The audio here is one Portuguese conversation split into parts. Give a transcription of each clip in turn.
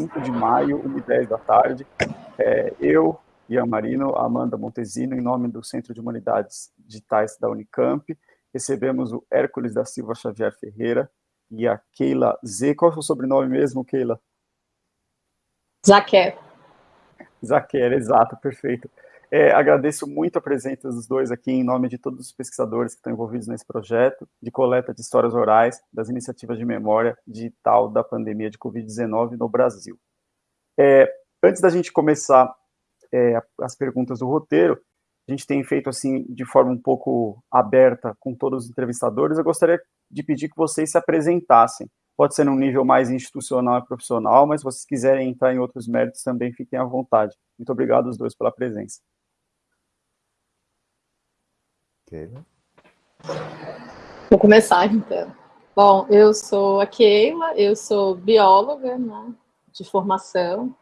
5 de maio, 1h10 da tarde. É, eu, Ian Marino, Amanda Montesino, em nome do Centro de Humanidades Digitais da Unicamp, recebemos o Hércules da Silva Xavier Ferreira e a Keila Z. Qual é o sobrenome mesmo, Keila? Zaquer. Zaquer, exato, perfeito. É, agradeço muito a presença dos dois aqui, em nome de todos os pesquisadores que estão envolvidos nesse projeto de coleta de histórias orais das iniciativas de memória digital da pandemia de Covid-19 no Brasil. É, antes da gente começar é, as perguntas do roteiro, a gente tem feito assim de forma um pouco aberta com todos os entrevistadores. Eu gostaria de pedir que vocês se apresentassem. Pode ser num nível mais institucional e profissional, mas se vocês quiserem entrar em outros méritos também fiquem à vontade. Muito obrigado aos dois pela presença. Keila. Vou começar então. Bom, eu sou a Keila, eu sou bióloga né, de formação,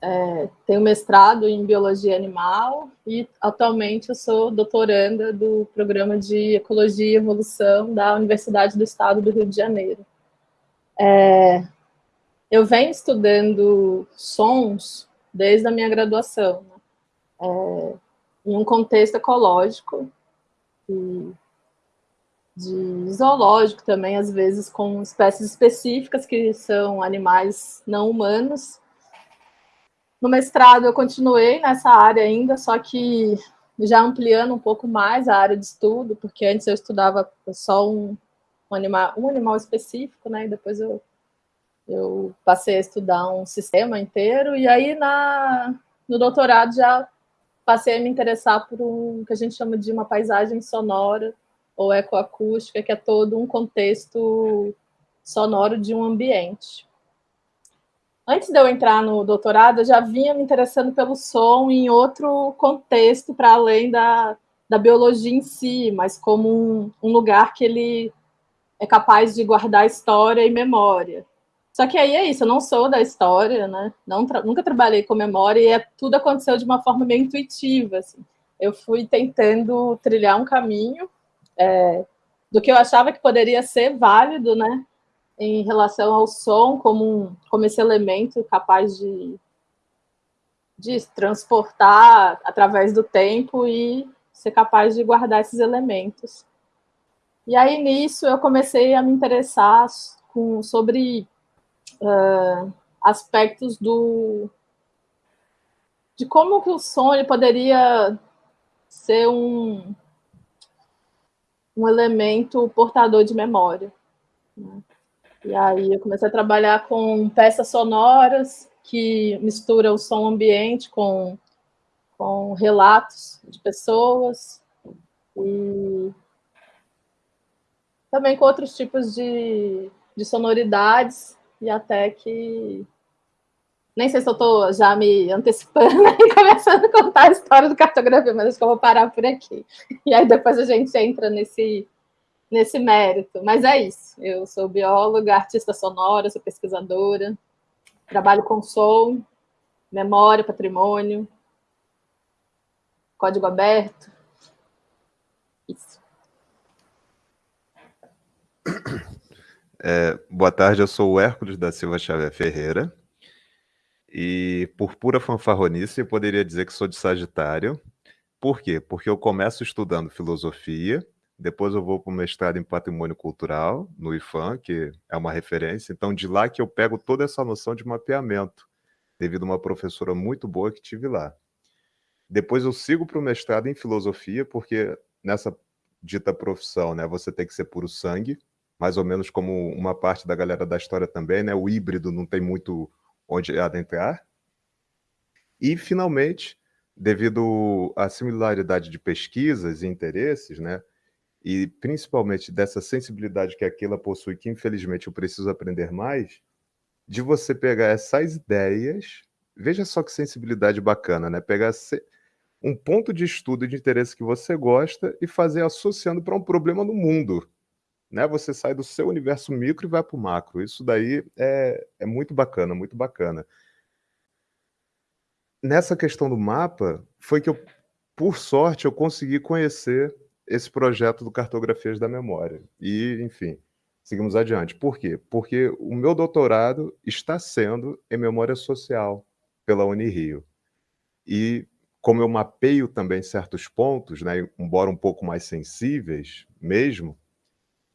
é, tenho mestrado em biologia animal e atualmente eu sou doutoranda do programa de ecologia e evolução da Universidade do Estado do Rio de Janeiro. É, eu venho estudando sons desde a minha graduação, né? é, em um contexto ecológico e de zoológico também, às vezes com espécies específicas que são animais não humanos, no mestrado eu continuei nessa área ainda, só que já ampliando um pouco mais a área de estudo, porque antes eu estudava só um, um animal, um animal específico, né? E depois eu, eu passei a estudar um sistema inteiro, e aí na, no doutorado já passei a me interessar por um que a gente chama de uma paisagem sonora ou ecoacústica, que é todo um contexto sonoro de um ambiente antes de eu entrar no doutorado, eu já vinha me interessando pelo som em outro contexto, para além da, da biologia em si, mas como um, um, lugar que ele é capaz de guardar história e memória. Só que aí é isso, eu não sou da história, né? Não nunca trabalhei com memória e é, tudo aconteceu de uma forma meio intuitiva. Assim. Eu fui tentando trilhar um caminho é, do que eu achava que poderia ser válido, né? em relação ao som como, um, como esse elemento capaz de, de transportar através do tempo e ser capaz de guardar esses elementos. E aí, nisso, eu comecei a me interessar com, sobre uh, aspectos do de como que o som ele poderia ser um, um elemento portador de memória. Né? E aí eu comecei a trabalhar com peças sonoras que mistura o som ambiente com, com relatos de pessoas e também com outros tipos de, de sonoridades e até que nem sei se eu estou já me antecipando e começando a contar a história do cartografia, mas acho que eu vou parar por aqui. E aí depois a gente entra nesse nesse mérito. Mas é isso. Eu sou bióloga, artista sonora, sou pesquisadora, trabalho com som, memória, patrimônio, código aberto. Isso. É, boa tarde, eu sou o Hércules da Silva Xavier Ferreira. E por pura fanfarronice, eu poderia dizer que sou de Sagitário. Por quê? Porque eu começo estudando filosofia, depois eu vou para o mestrado em patrimônio cultural, no IFAM, que é uma referência. Então, de lá que eu pego toda essa noção de mapeamento, devido a uma professora muito boa que tive lá. Depois eu sigo para o mestrado em filosofia, porque nessa dita profissão, né, você tem que ser puro sangue, mais ou menos como uma parte da galera da história também, né? O híbrido não tem muito onde adentrar. E, finalmente, devido à similaridade de pesquisas e interesses, né? e principalmente dessa sensibilidade que aquela possui, que infelizmente eu preciso aprender mais, de você pegar essas ideias, veja só que sensibilidade bacana, né? Pegar um ponto de estudo de interesse que você gosta e fazer associando para um problema no mundo. Né? Você sai do seu universo micro e vai para o macro. Isso daí é, é muito bacana, muito bacana. Nessa questão do mapa, foi que eu, por sorte, eu consegui conhecer esse projeto do Cartografias da Memória. E, enfim, seguimos adiante. Por quê? Porque o meu doutorado está sendo em memória social pela Unirio. E como eu mapeio também certos pontos, né, embora um pouco mais sensíveis mesmo,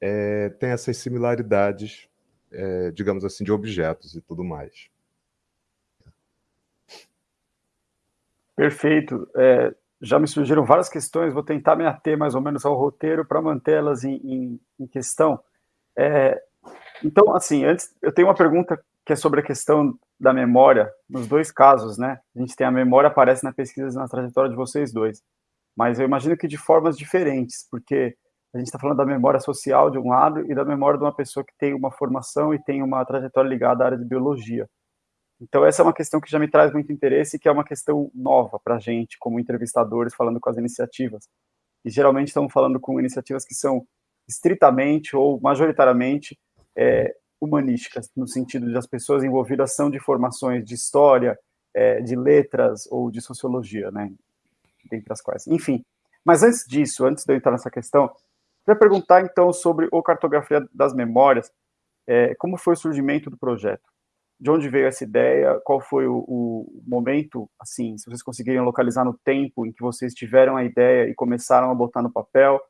é, tem essas similaridades, é, digamos assim, de objetos e tudo mais. Perfeito. É, já me surgiram várias questões, vou tentar me ater mais ou menos ao roteiro para mantê-las em, em, em, questão. É, então, assim, antes, eu tenho uma pergunta que é sobre a questão da memória, nos dois casos, né? A gente tem a memória, aparece na pesquisa na trajetória de vocês dois, mas eu imagino que de formas diferentes, porque a gente está falando da memória social de um lado e da memória de uma pessoa que tem uma formação e tem uma trajetória ligada à área de biologia. Então, essa é uma questão que já me traz muito interesse e que é uma questão nova para a gente, como entrevistadores, falando com as iniciativas. E geralmente estamos falando com iniciativas que são estritamente ou majoritariamente é, humanísticas, no sentido de as pessoas envolvidas são de formações de história, é, de letras ou de sociologia, né? Dentre as quais. Enfim. Mas antes disso, antes de eu entrar nessa questão, queria perguntar então sobre o Cartografia das Memórias, é, como foi o surgimento do projeto? de onde veio essa ideia, qual foi o, o, momento, assim, se vocês conseguirem localizar no tempo em que vocês tiveram a ideia e começaram a botar no papel,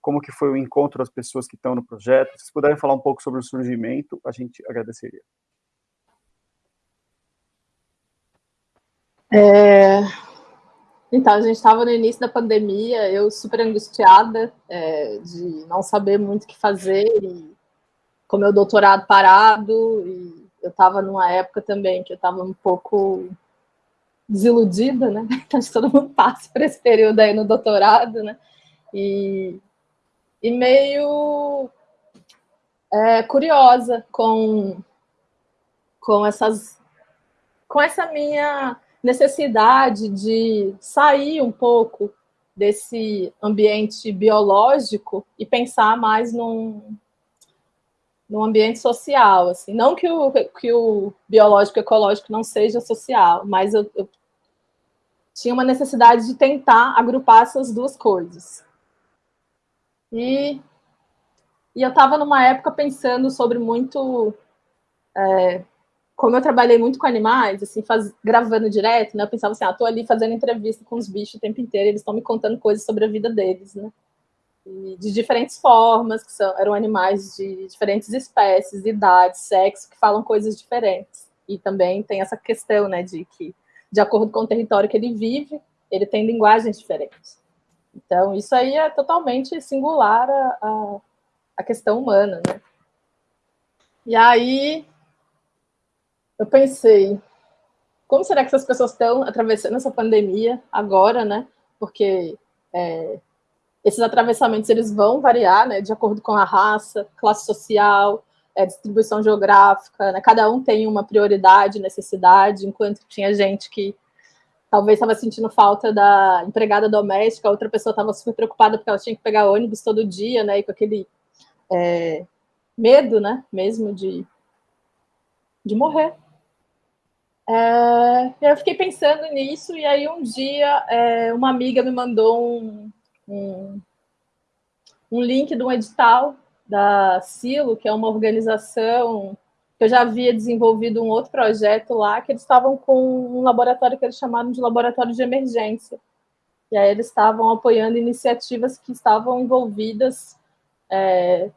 como que foi o encontro das pessoas que estão no projeto, se puderem falar um pouco sobre o surgimento, a gente agradeceria. É... Então, a gente estava no início da pandemia, eu super angustiada é, de não saber muito o que fazer, e com meu doutorado parado, e eu estava numa época também que eu estava um pouco desiludida, né? Acho que todo mundo passa por esse período aí no doutorado, né? E, e meio é, curiosa com, com essas com essa minha necessidade de sair um pouco desse ambiente biológico e pensar mais num, no ambiente social, assim, não que o, que o biológico ecológico não seja social, mas eu, eu tinha uma necessidade de tentar agrupar essas duas coisas. E, e eu estava numa época pensando sobre muito, é, como eu trabalhei muito com animais, assim, faz, gravando direto, né, eu pensava assim, ah, tô ali fazendo entrevista com os bichos o tempo inteiro, eles estão me contando coisas sobre a vida deles, né, de diferentes formas, que são, eram animais de diferentes espécies, idades, sexo, que falam coisas diferentes. E também tem essa questão, né, de que, de acordo com o território que ele vive, ele tem linguagens diferentes. Então, isso aí é totalmente singular a, a, a questão humana, né? E aí, eu pensei, como será que essas pessoas estão atravessando essa pandemia agora, né? Porque é, esses atravessamentos eles vão variar, né, de acordo com a raça, classe social, é, distribuição geográfica, né, cada um tem uma prioridade, necessidade, enquanto tinha gente que talvez estava sentindo falta da empregada doméstica, outra pessoa estava super preocupada porque ela tinha que pegar ônibus todo dia, né, e com aquele é, medo, né, mesmo de, de morrer. É, eu fiquei pensando nisso, e aí um dia é, uma amiga me mandou um, um, um link de um edital da Silo, que é uma organização que eu já havia desenvolvido um outro projeto lá, que eles estavam com um laboratório que eles chamaram de laboratório de emergência. E aí eles estavam apoiando iniciativas que estavam envolvidas é,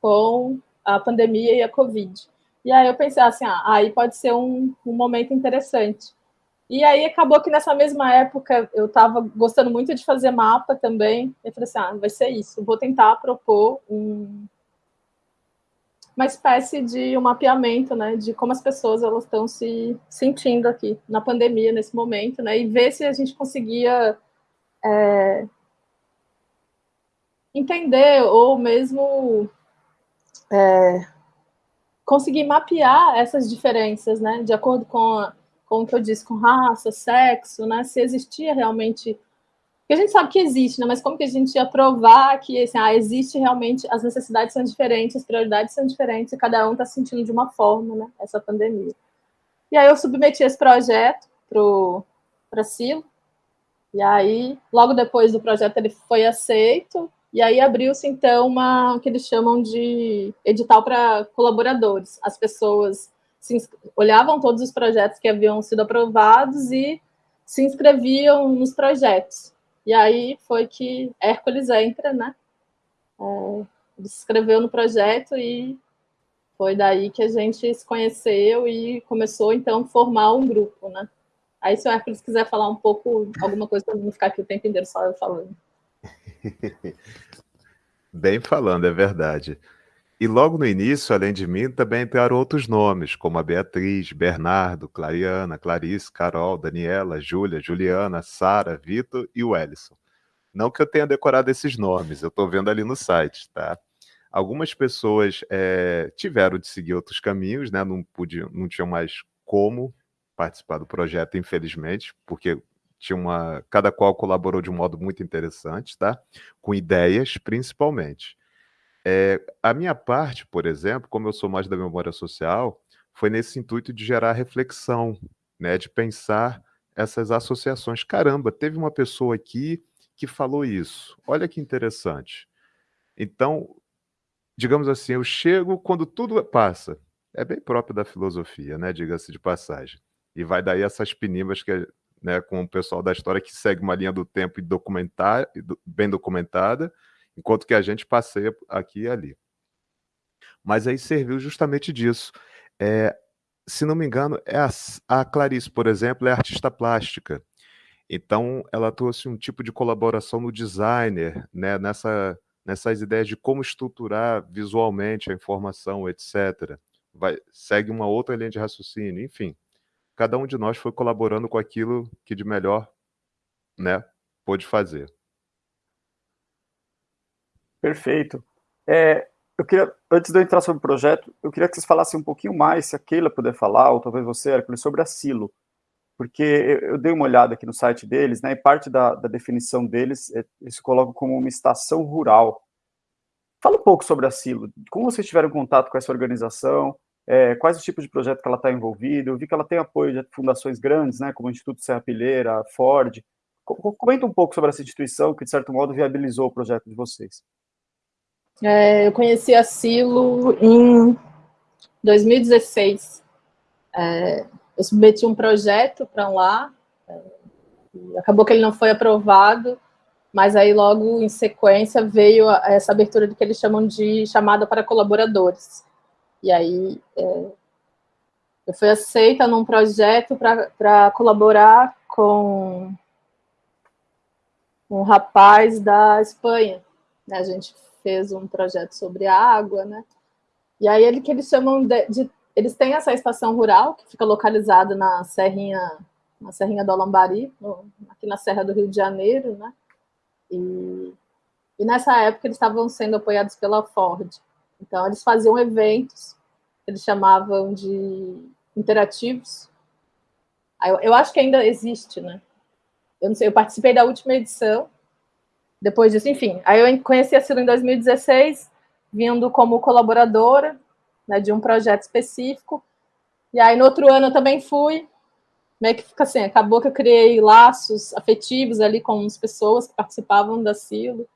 com a pandemia e a Covid. E aí eu pensei assim, ah, aí pode ser um, um momento interessante. E aí acabou que nessa mesma época eu estava gostando muito de fazer mapa também. Eu falei assim, ah, vai ser isso. Vou tentar propor um, uma espécie de um mapeamento, né, de como as pessoas elas estão se sentindo aqui na pandemia nesse momento, né, e ver se a gente conseguia é, entender ou mesmo é, conseguir mapear essas diferenças, né, de acordo com a, como que eu disse, com raça, sexo, né? Se existia realmente. Porque a gente sabe que existe, né? Mas como que a gente ia provar que assim, ah, existe realmente, as necessidades são diferentes, as prioridades são diferentes, e cada um está sentindo de uma forma, né? Essa pandemia. E aí eu submeti esse projeto para Silo. E aí, logo depois do projeto, ele foi aceito. E aí abriu-se, então, uma, o que eles chamam de edital para colaboradores. As pessoas se, olhavam todos os projetos que haviam sido aprovados e se inscreviam nos projetos. E aí foi que Hércules entra, né? É, ele se inscreveu no projeto e foi daí que a gente se conheceu e começou, então, a formar um grupo, né? Aí, se o Hércules quiser falar um pouco, alguma coisa para não ficar aqui o tempo inteiro só eu falando. Bem falando, é verdade. E logo no início, além de mim, também entraram outros nomes, como a Beatriz, Bernardo, Clariana, Clarice, Carol, Daniela, Júlia, Juliana, Sara, Vitor e o Ellison. Não que eu tenha decorado esses nomes, eu estou vendo ali no site, tá? Algumas pessoas é, tiveram de seguir outros caminhos, né? Não, podiam, não tinham mais como participar do projeto, infelizmente, porque tinha uma, cada qual colaborou de um modo muito interessante, tá? Com ideias, principalmente. É, a minha parte, por exemplo, como eu sou mais da memória social, foi nesse intuito de gerar reflexão, né? De pensar essas associações. Caramba, teve uma pessoa aqui que falou isso. Olha que interessante. Então, digamos assim, eu chego quando tudo passa. É bem próprio da filosofia, né? Diga-se de passagem. E vai daí essas pinimas que né, com o pessoal da história que segue uma linha do tempo e documentar, bem documentada, enquanto que a gente passeia aqui e ali. Mas aí serviu justamente disso. É, se não me engano, é a, a Clarice, por exemplo, é artista plástica. Então, ela trouxe um tipo de colaboração no designer, né, nessa, nessas ideias de como estruturar visualmente a informação, etc. Vai, segue uma outra linha de raciocínio, enfim cada um de nós foi colaborando com aquilo que de melhor, né, pôde fazer. Perfeito. É, eu queria, antes de eu entrar sobre o projeto, eu queria que vocês falassem um pouquinho mais, se a Keila puder falar, ou talvez você, Hércules, sobre a Silo. Porque eu, dei uma olhada aqui no site deles, né, e parte da, da definição deles, é, eles colocam como uma estação rural. Fala um pouco sobre a Silo, como vocês tiveram contato com essa organização, é, quais os tipos de projeto que ela está envolvida. Eu vi que ela tem apoio de fundações grandes, né, como o Instituto Serra Pilheira, Ford. Comenta um pouco sobre essa instituição que, de certo modo, viabilizou o projeto de vocês. É, eu conheci a Silo em 2016. É, eu submeti um projeto para lá, é, acabou que ele não foi aprovado, mas aí logo em sequência veio essa abertura do que eles chamam de chamada para colaboradores. E aí é, eu fui aceita num projeto para colaborar com um rapaz da Espanha. Né? A gente fez um projeto sobre água, né? E aí ele que eles chamam de, de, eles têm essa estação rural que fica localizada na serrinha na serrinha do Alambari, no, aqui na Serra do Rio de Janeiro, né? E, e nessa época eles estavam sendo apoiados pela Ford. Então, eles faziam eventos, eles chamavam de interativos. Eu, eu acho que ainda existe, né? Eu não sei, eu participei da última edição, depois disso, enfim. Aí eu conheci a Silo em 2016, vindo como colaboradora né, de um projeto específico. E aí, no outro ano, eu também fui. Meio que fica assim, acabou que eu criei laços afetivos ali com as pessoas que participavam da Silo.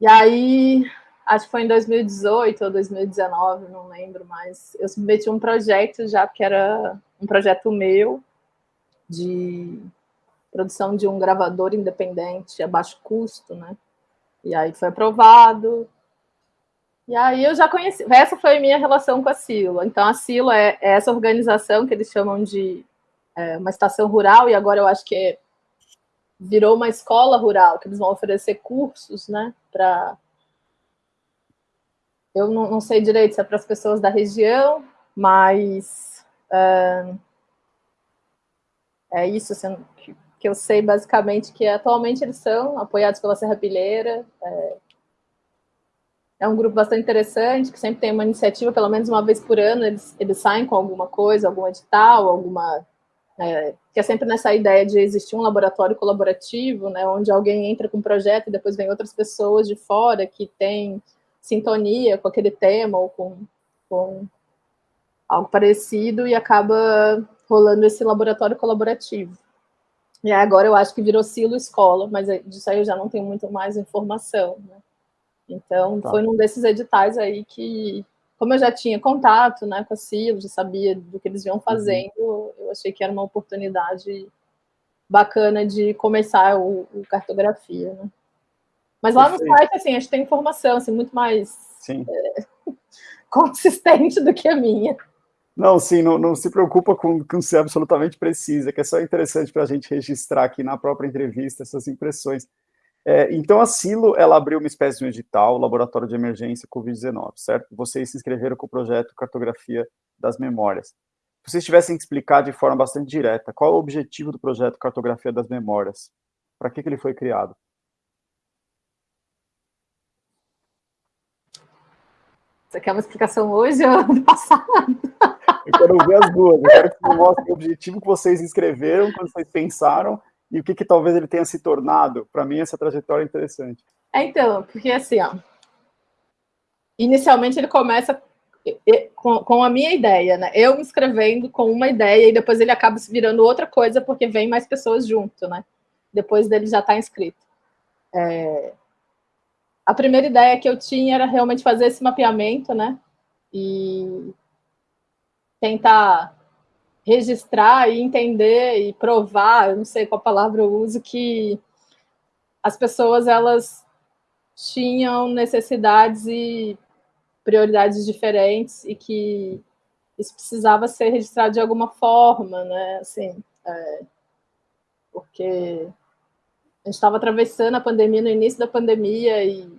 E aí, acho que foi em 2018 ou 2019, não lembro mais. Eu submeti um projeto já, que era um projeto meu, de produção de um gravador independente a baixo custo, né? E aí foi aprovado. E aí eu já conheci. Essa foi a minha relação com a Silo. Então, a Silo é, é essa organização que eles chamam de é, uma estação rural, e agora eu acho que é, virou uma escola rural, que eles vão oferecer cursos, né, para eu não, não, sei direito se é para as pessoas da região, mas uh, é isso assim, que, que, eu sei basicamente que atualmente eles são apoiados pela Serra Pilheira. É, é, um grupo bastante interessante, que sempre tem uma iniciativa, pelo menos uma vez por ano, eles, eles saem com alguma coisa, algum edital, alguma. É, que é sempre nessa ideia de existir um laboratório colaborativo, né, onde alguém entra com um projeto e depois vem outras pessoas de fora que têm sintonia com aquele tema ou com, com algo parecido e acaba rolando esse laboratório colaborativo. E agora eu acho que virou Silo Escola, mas disso aí eu já não tenho muito mais informação, né? Então, tá. foi num desses editais aí que, como eu já tinha contato né, com a Silo, já sabia do que eles iam uhum. fazendo, uhum. eu achei que era uma oportunidade bacana de começar o, o cartografia, né? Mas lá Perfeito. no site, assim, a gente tem informação, assim, muito mais é, consistente do que a minha. Não, sim, não, não se preocupa com, com ser absolutamente precisa, que é só interessante para a gente registrar aqui na própria entrevista essas impressões. É, então, a Silo, ela abriu uma espécie de um edital, Laboratório de Emergência Covid-19, certo? Vocês se inscreveram com o projeto Cartografia das Memórias. Se vocês tivessem que explicar de forma bastante direta, qual é o objetivo do projeto Cartografia das Memórias? Para que, que ele foi criado? Você quer uma explicação hoje ou do passado? Eu quero ver as duas. Eu quero que você mostre o objetivo que vocês escreveram, quando vocês pensaram, e o que, que talvez ele tenha se tornado. Para mim, essa trajetória é interessante. É, então, porque assim, ó, inicialmente ele começa com, com a minha ideia, né? Eu me escrevendo com uma ideia, e depois ele acaba se virando outra coisa, porque vem mais pessoas junto, né? Depois dele já estar tá inscrito. É, a primeira ideia que eu tinha era realmente fazer esse mapeamento, né? E tentar registrar e entender e provar, eu não sei qual palavra eu uso, que as pessoas elas tinham necessidades e prioridades diferentes e que isso precisava ser registrado de alguma forma, né? Assim, é, porque a gente estava atravessando a pandemia no início da pandemia e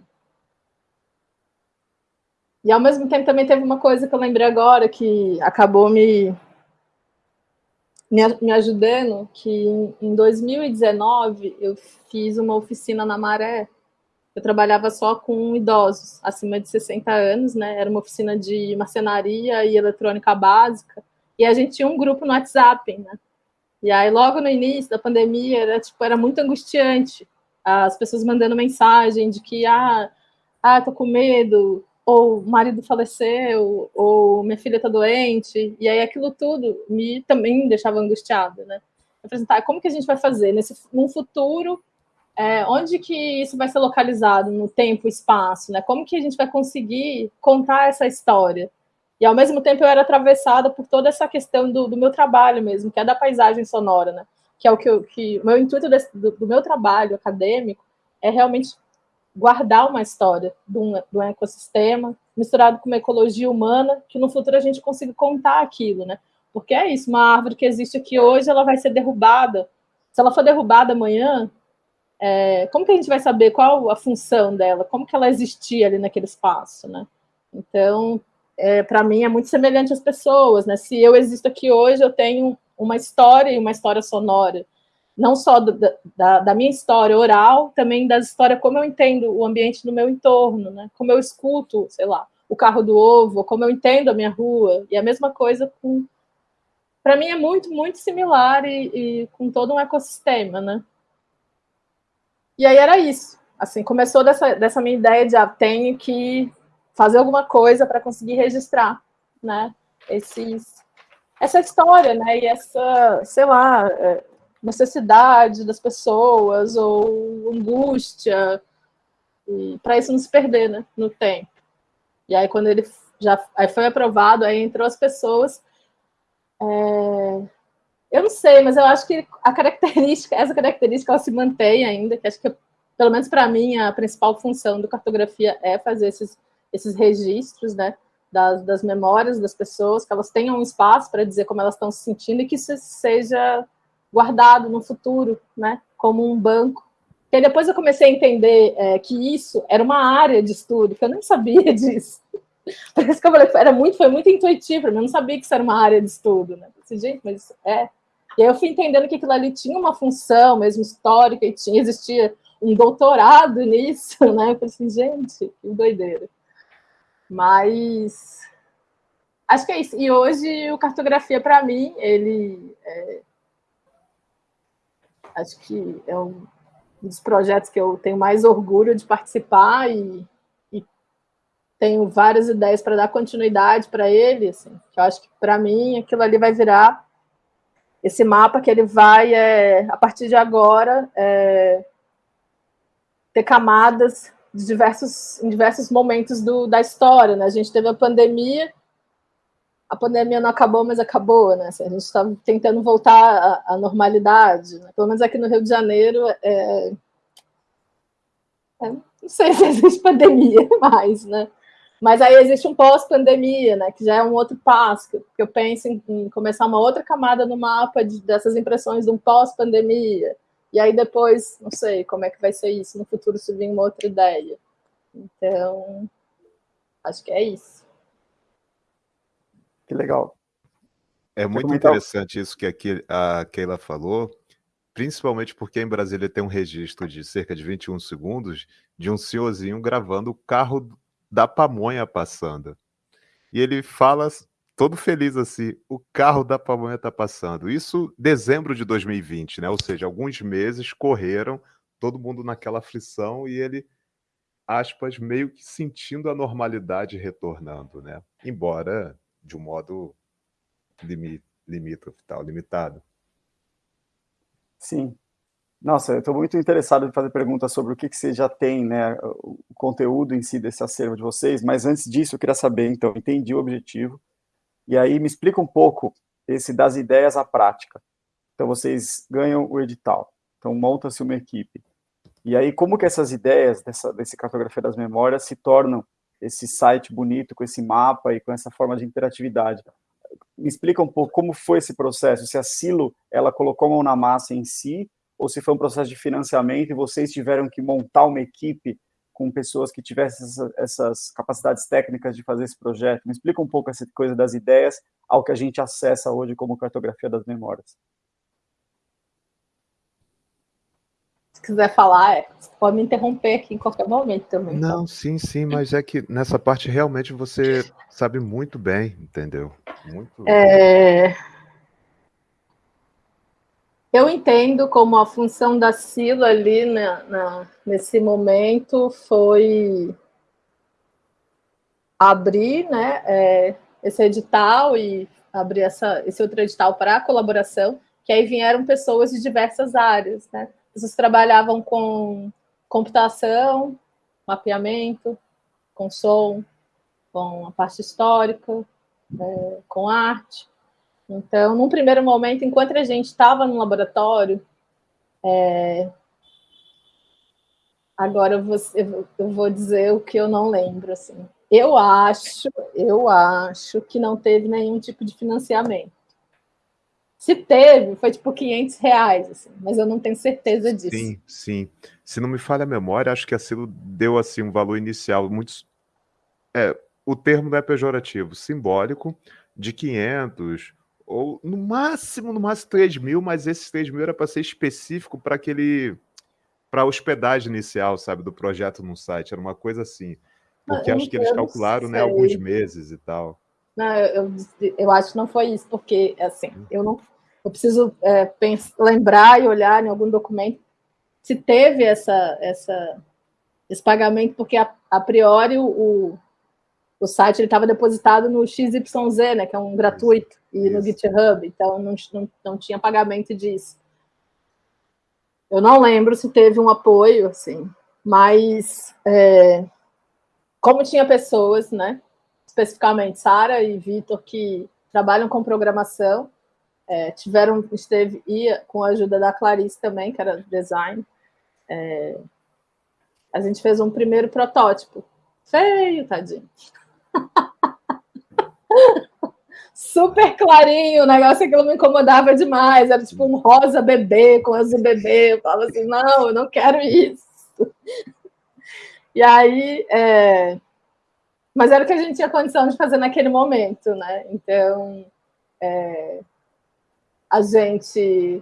e ao mesmo tempo também teve uma coisa que eu lembrei agora que acabou me me, ajudando, que em, em 2019 eu fiz uma oficina na Maré. Eu trabalhava só com idosos acima de 60 anos, né? Era uma oficina de marcenaria e eletrônica básica. E a gente tinha um grupo no WhatsApp, né? E aí, logo no início da pandemia, era, tipo, era muito angustiante. As pessoas mandando mensagem de que, ah, ah tô com medo, ou marido faleceu, ou minha filha está doente, e aí aquilo tudo me também deixava angustiada, né? Falei assim, tá, como que a gente vai fazer nesse, num futuro, é, onde que isso vai ser localizado no tempo e espaço, né? Como que a gente vai conseguir contar essa história? E ao mesmo tempo eu era atravessada por toda essa questão do, do meu trabalho mesmo, que é da paisagem sonora, né? Que é o que, eu, que o meu intuito desse, do, do, meu trabalho acadêmico é realmente guardar uma história de um, de um ecossistema misturado com uma ecologia humana, que no futuro a gente consiga contar aquilo, né? Porque é isso, uma árvore que existe aqui hoje, ela vai ser derrubada. Se ela for derrubada amanhã, é, como que a gente vai saber qual a função dela? Como que ela existia ali naquele espaço, né? Então, é, para mim é muito semelhante às pessoas, né? Se eu existo aqui hoje, eu tenho uma história e uma história sonora, não só do, da, da, minha história oral, também da história como eu entendo o ambiente no meu entorno, né? Como eu escuto, sei lá, o carro do ovo, como eu entendo a minha rua, e a mesma coisa com para mim é muito, muito similar e, e, com todo um ecossistema, né? E aí era isso. Assim, começou dessa, dessa minha ideia de ah, tenho que fazer alguma coisa para conseguir registrar, né? Esses, essa história, né? E essa, sei lá, é, necessidade das pessoas ou angústia, para isso não se perder, né? No tempo. E aí quando ele já aí foi aprovado, aí entrou as pessoas. É, eu não sei, mas eu acho que a característica, essa característica ela se mantém ainda, que acho que pelo menos para mim a principal função do cartografia é fazer esses esses registros, né, das, das memórias das pessoas, que elas tenham um espaço para dizer como elas estão se sentindo e que isso seja guardado no futuro, né, como um banco. E depois eu comecei a entender é, que isso era uma área de estudo, que eu nem sabia disso. Isso que eu falei, era muito, foi muito intuitivo, eu não sabia que isso era uma área de estudo, né? Disse, gente, mas é. E aí eu fui entendendo que aquilo ali tinha uma função mesmo histórica e tinha, existia um doutorado nisso, né? Eu falei assim, gente, que doideira. Mas acho que é isso. E hoje o cartografia para mim ele é, acho que é um dos projetos que eu tenho mais orgulho de participar e, e tenho várias ideias para dar continuidade para ele. Assim, eu acho que para mim aquilo ali vai virar esse mapa que ele vai, é, a partir de agora, é, ter camadas de diversos, em diversos momentos do, da história. Né? A gente teve a pandemia, a pandemia não acabou, mas acabou, né? Assim, a gente está tentando voltar à, à normalidade. Né? Pelo menos aqui no Rio de Janeiro, é... É, não sei se existe pandemia mais, né? Mas aí existe um pós-pandemia, né? Que já é um outro passo, que eu penso em, em começar uma outra camada no mapa de, dessas impressões de um pós-pandemia. E aí depois, não sei como é que vai ser isso no futuro se vir uma outra ideia. Então, acho que é isso. Que legal. É muito interessante isso que a Keila falou, principalmente porque em Brasília tem um registro de cerca de 21 segundos de um senhorzinho gravando o carro da pamonha passando. E ele fala todo feliz assim, o carro da pamonha está passando. Isso dezembro de 2020, né? Ou seja, alguns meses correram, todo mundo naquela aflição e ele aspas meio que sentindo a normalidade retornando, né? Embora de um modo limi limítrofe, tal, limitado. Sim. Nossa, eu estou muito interessado em fazer perguntas sobre o que, que você já tem, né, o conteúdo em si desse acervo de vocês, mas antes disso eu queria saber, então, entendi o objetivo, e aí me explica um pouco esse das ideias à prática. Então vocês ganham o edital, então monta-se uma equipe. E aí como que essas ideias dessa, desse cartografia das memórias se tornam esse site bonito, com esse mapa e com essa forma de interatividade. Me explica um pouco como foi esse processo, se a Silo ela colocou a mão na massa em si, ou se foi um processo de financiamento e vocês tiveram que montar uma equipe com pessoas que tivessem essas capacidades técnicas de fazer esse projeto. Me explica um pouco essa coisa das ideias ao que a gente acessa hoje como cartografia das memórias. quiser falar, é, você pode me interromper aqui em qualquer momento também. Não, então. sim, sim, mas é que nessa parte realmente você sabe muito bem, entendeu? Muito. É... Eu entendo como a função da Sila ali na, na, nesse momento foi abrir né, é, esse edital e abrir essa, esse outro edital para a colaboração, que aí vieram pessoas de diversas áreas, né? Vocês trabalhavam com computação, mapeamento, com som, com a parte histórica, é, com arte. Então, num primeiro momento, enquanto a gente estava no laboratório, é... agora eu vou, eu vou dizer o que eu não lembro. Assim. Eu acho, eu acho que não teve nenhum tipo de financiamento. Se teve, foi tipo 500 reais, assim, mas eu não tenho certeza disso. Sim, sim. Se não me falha a memória, acho que a Silo deu assim um valor inicial muito... É, o termo não é pejorativo, simbólico, de 500 ou no máximo, no máximo 3 mil, mas esses 3 mil era para ser específico para aquele para a hospedagem inicial, sabe, do projeto no site, era uma coisa assim. Porque acho que eles calcularam, né, alguns meses e tal. Não, eu, eu, eu, acho que não foi isso, porque, assim, hum. eu não eu preciso é, pensar, lembrar e olhar em algum documento se teve essa, essa, esse pagamento, porque a, a priori o, o site estava depositado no XYZ, né, que é um gratuito, e no GitHub, então não, não, não tinha pagamento disso. Eu não lembro se teve um apoio, assim, mas é, como tinha pessoas, né, especificamente Sara e Vitor, que trabalham com programação, é, tiveram, esteve, ia com a ajuda da Clarice também, que era design. É, a gente fez um primeiro protótipo. Feio, tadinho. Super clarinho, o negócio aquilo me incomodava demais. Era tipo um rosa bebê com azul bebê. Eu falava assim, não, eu não quero isso. E aí, é... mas era o que a gente tinha condição de fazer naquele momento, né? Então, é a gente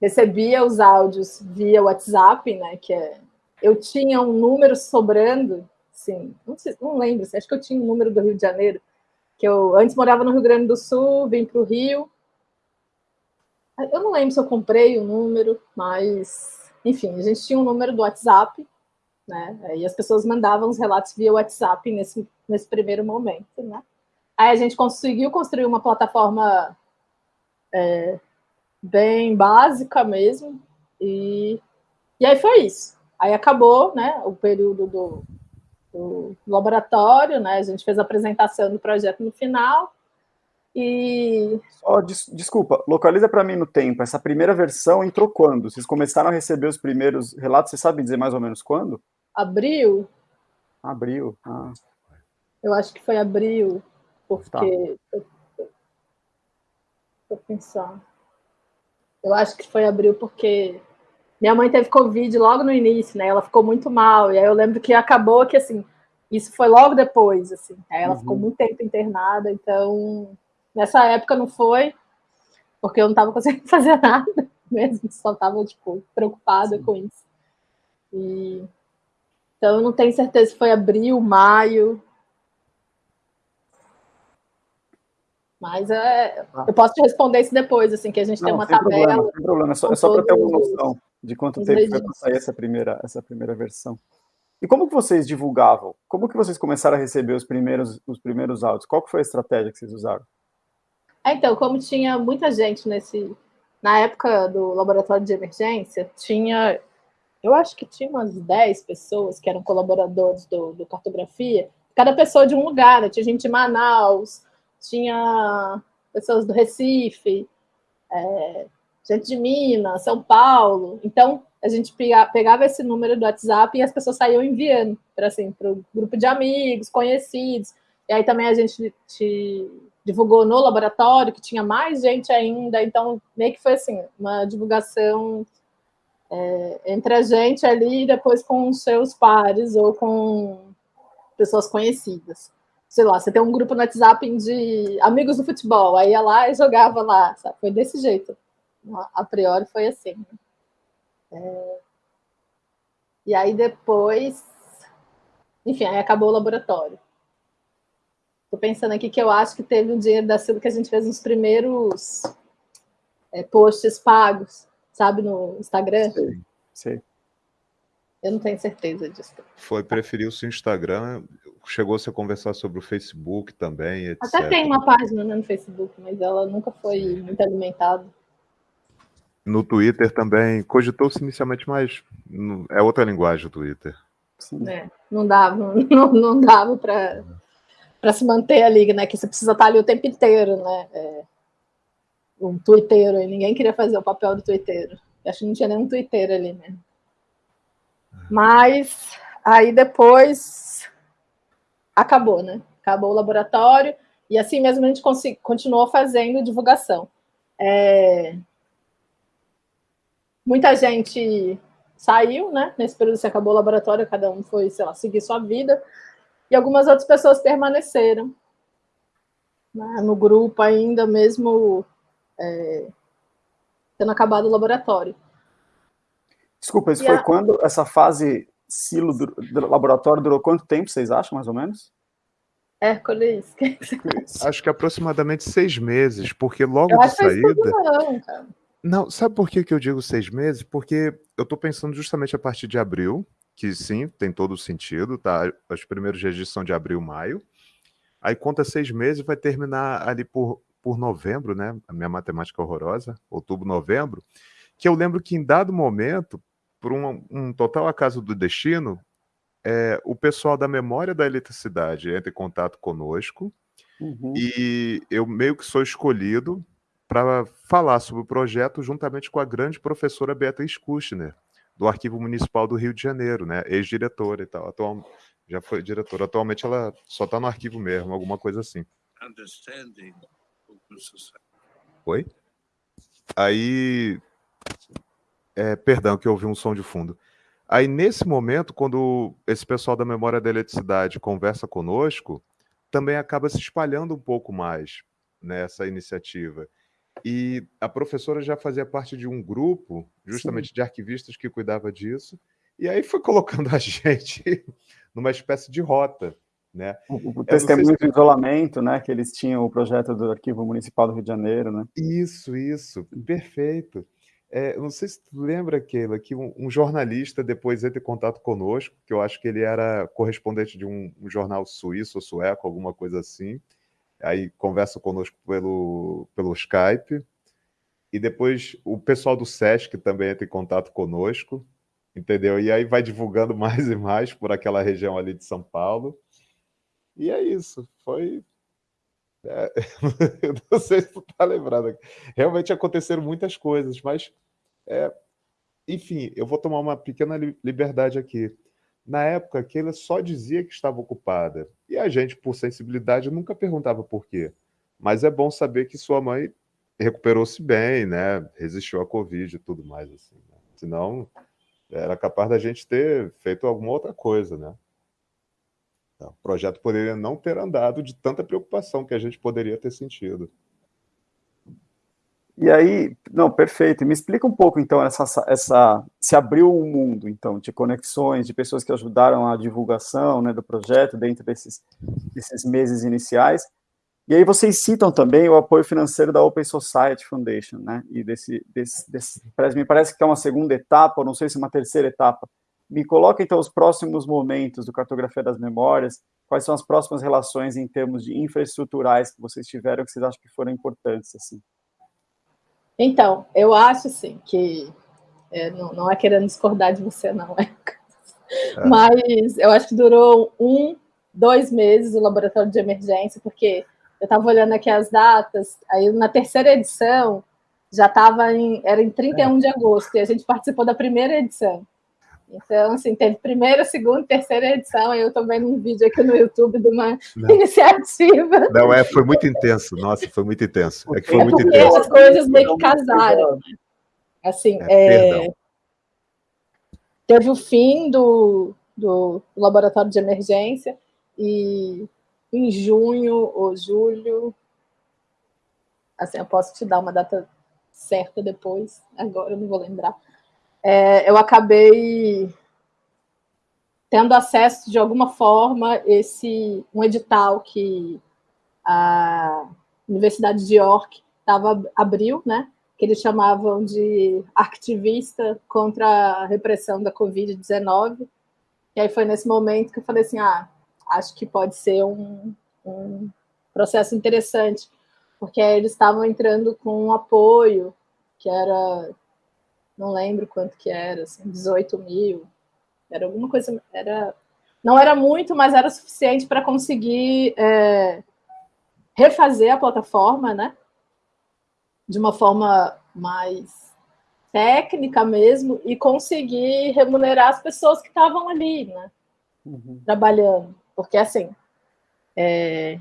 recebia os áudios via WhatsApp, né? Que é, eu tinha um número sobrando, sim, não, sei, não lembro, acho que eu tinha um número do Rio de Janeiro, que eu antes morava no Rio Grande do Sul, vim para o Rio. Eu não lembro se eu comprei o número, mas enfim, a gente tinha um número do WhatsApp, né? E as pessoas mandavam os relatos via WhatsApp nesse, nesse primeiro momento, né? Aí a gente conseguiu construir uma plataforma é, bem básica mesmo. E, e aí foi isso. Aí acabou né, o período do, do laboratório, né? A gente fez a apresentação do projeto no final. E. Só, des, desculpa, localiza para mim no tempo. Essa primeira versão entrou quando? Vocês começaram a receber os primeiros relatos? Você sabe dizer mais ou menos quando? Abril. Abril. Ah. Eu acho que foi abril, porque. Tá. Vou pensar. Eu acho que foi abril porque minha mãe teve Covid logo no início, né? Ela ficou muito mal. E aí eu lembro que acabou que, assim, isso foi logo depois, assim. Aí ela uhum. ficou muito tempo internada, então Nessa época não foi, porque eu não estava conseguindo fazer nada mesmo, só estava tipo, preocupada Sim. com isso. E... Então eu não tenho certeza se foi abril, maio. Mas é, ah. eu posso te responder isso depois, assim, que a gente não, tem uma tabela. Problema, sem problema, é só, é só para ter uma noção de quanto tempo foi para sair essa primeira, essa primeira versão. E como que vocês divulgavam? Como que vocês começaram a receber os primeiros, os primeiros áudios? Qual que foi a estratégia que vocês usaram? É, então, como tinha muita gente nesse. Na época do laboratório de emergência, tinha. Eu acho que tinha umas 10 pessoas que eram colaboradores do, do cartografia, cada pessoa de um lugar, né? Tinha gente de Manaus, tinha pessoas do Recife, é, gente de Minas, São Paulo. Então, a gente pegava esse número do WhatsApp e as pessoas saíam enviando para assim, o grupo de amigos, conhecidos. E aí também a gente te, divulgou no laboratório, que tinha mais gente ainda, então meio que foi assim, uma divulgação é, entre a gente ali e depois com os seus pares ou com pessoas conhecidas. Sei lá, você tem um grupo no WhatsApp de amigos do futebol, aí ia lá e jogava lá, sabe? Foi desse jeito. A priori foi assim. É... E aí depois, enfim, aí acabou o laboratório. Estou pensando aqui que eu acho que teve um dinheiro da Silva que a gente fez nos primeiros é, posts pagos, sabe, no Instagram. Sim, sim. Eu não tenho certeza disso. Foi preferir o seu Instagram, chegou-se a conversar sobre o Facebook também, etc. Até tem uma página né, no Facebook, mas ela nunca foi sim. muito alimentada. No Twitter também, cogitou-se inicialmente, mas é outra linguagem o Twitter. É, não dava, não, não dava para para se manter ali, né? Que você precisa estar ali o tempo inteiro, né? É, um twitteiro, e ninguém queria fazer o papel do twitteiro. Acho que não tinha nenhum twitteiro ali, né? Mas aí depois acabou, né? Acabou o laboratório e assim mesmo a gente continuou fazendo divulgação. É... Muita gente saiu, né? Nesse período que acabou o laboratório, cada um foi, sei lá, seguir sua vida e algumas outras pessoas permaneceram né, no grupo ainda, mesmo é, tendo acabado o laboratório. Desculpa, isso e foi a... quando essa fase silo do, do, laboratório durou quanto tempo, vocês acham, mais ou menos? Hércules. Acho que aproximadamente seis meses, porque logo eu de saída. Não, cara. não, sabe por que, que eu digo seis meses? Porque eu estou pensando justamente a partir de abril, que sim, tem todo o sentido, tá? Os primeiros registros são de abril, maio. Aí conta seis meses, vai terminar ali por, por novembro, né? A minha matemática horrorosa, outubro, novembro. Que eu lembro que em dado momento, por um, um total acaso do destino, é, o pessoal da memória da eletricidade entra em contato conosco uhum. e eu meio que sou escolhido para falar sobre o projeto juntamente com a grande professora Beatriz Kushner, do Arquivo Municipal do Rio de Janeiro, né? Ex-diretora e tal. Atual, já foi diretora. Atualmente ela só está no arquivo mesmo, alguma coisa assim. Oi? Aí. É, perdão, que eu ouvi um som de fundo. Aí, nesse momento, quando esse pessoal da Memória da Eletricidade conversa conosco, também acaba se espalhando um pouco mais nessa iniciativa. E a professora já fazia parte de um grupo, justamente Sim. de arquivistas que cuidava disso, e aí foi colocando a gente numa espécie de rota. Né? O, o testemunho se... do isolamento, né? Que eles tinham o projeto do Arquivo Municipal do Rio de Janeiro, né? Isso, isso, perfeito. É, não sei se tu lembra, Keila, que um, um, jornalista depois entra em contato conosco, que eu acho que ele era correspondente de um, um jornal suíço ou sueco, alguma coisa assim, aí conversa conosco pelo, pelo Skype, e depois o pessoal do SESC também entra em contato conosco, entendeu? E aí vai divulgando mais e mais por aquela região ali de São Paulo. E é isso, foi. É... eu não sei se tu tá lembrado. Realmente aconteceram muitas coisas, mas. É... Enfim, eu vou tomar uma pequena liberdade aqui. Na época, Keila só dizia que estava ocupada. E a gente, por sensibilidade, nunca perguntava por quê. Mas é bom saber que sua mãe recuperou-se bem, né? Resistiu à Covid e tudo mais. Assim, né? Senão, era capaz da gente ter feito alguma outra coisa, né? Então, o projeto poderia não ter andado de tanta preocupação que a gente poderia ter sentido. E aí, não, perfeito. Me explica um pouco, então, essa, essa se abriu um mundo, então, de conexões, de pessoas que ajudaram a divulgação né, do projeto dentro desses, desses meses iniciais. E aí vocês citam também o apoio financeiro da Open Society Foundation, né? E desse, desse, desse me parece que é uma segunda etapa, ou não sei se uma terceira etapa. Me coloca então os próximos momentos do Cartografia das Memórias. Quais são as próximas relações em termos de infraestruturais que vocês tiveram que vocês acham que foram importantes assim? Então, eu acho assim que é, não, não, é querendo discordar de você não, é. é. Mas eu acho que durou um, dois meses o laboratório de emergência, porque eu estava olhando aqui as datas, aí na terceira edição já estava em. Era em 31 é. de agosto, e a gente participou da primeira edição. Então, assim, teve primeira, segunda, terceira edição, eu estou vendo um vídeo aqui no YouTube de uma Não. iniciativa. Não, é, foi muito intenso, nossa, foi muito intenso. É que foi é muito intenso. As coisas meio que casaram. Né? Assim, é, é, teve o fim do, do laboratório de emergência, e em junho ou julho. Assim, eu posso te dar uma data certa depois, agora eu não vou lembrar. É, eu acabei tendo acesso de alguma forma esse um edital que a Universidade de York tava, abriu, né? Que eles chamavam de ativista contra a repressão da Covid-19. E aí foi nesse momento que eu falei assim: ah, acho que pode ser um, um processo interessante, porque eles estavam entrando com um apoio que era, não lembro quanto que era, assim, 18 mil, era alguma coisa, era, não era muito, mas era suficiente para conseguir é, refazer a plataforma, né, de uma forma mais técnica mesmo e conseguir remunerar as pessoas que estavam ali, né, uhum. trabalhando. Porque, assim, é...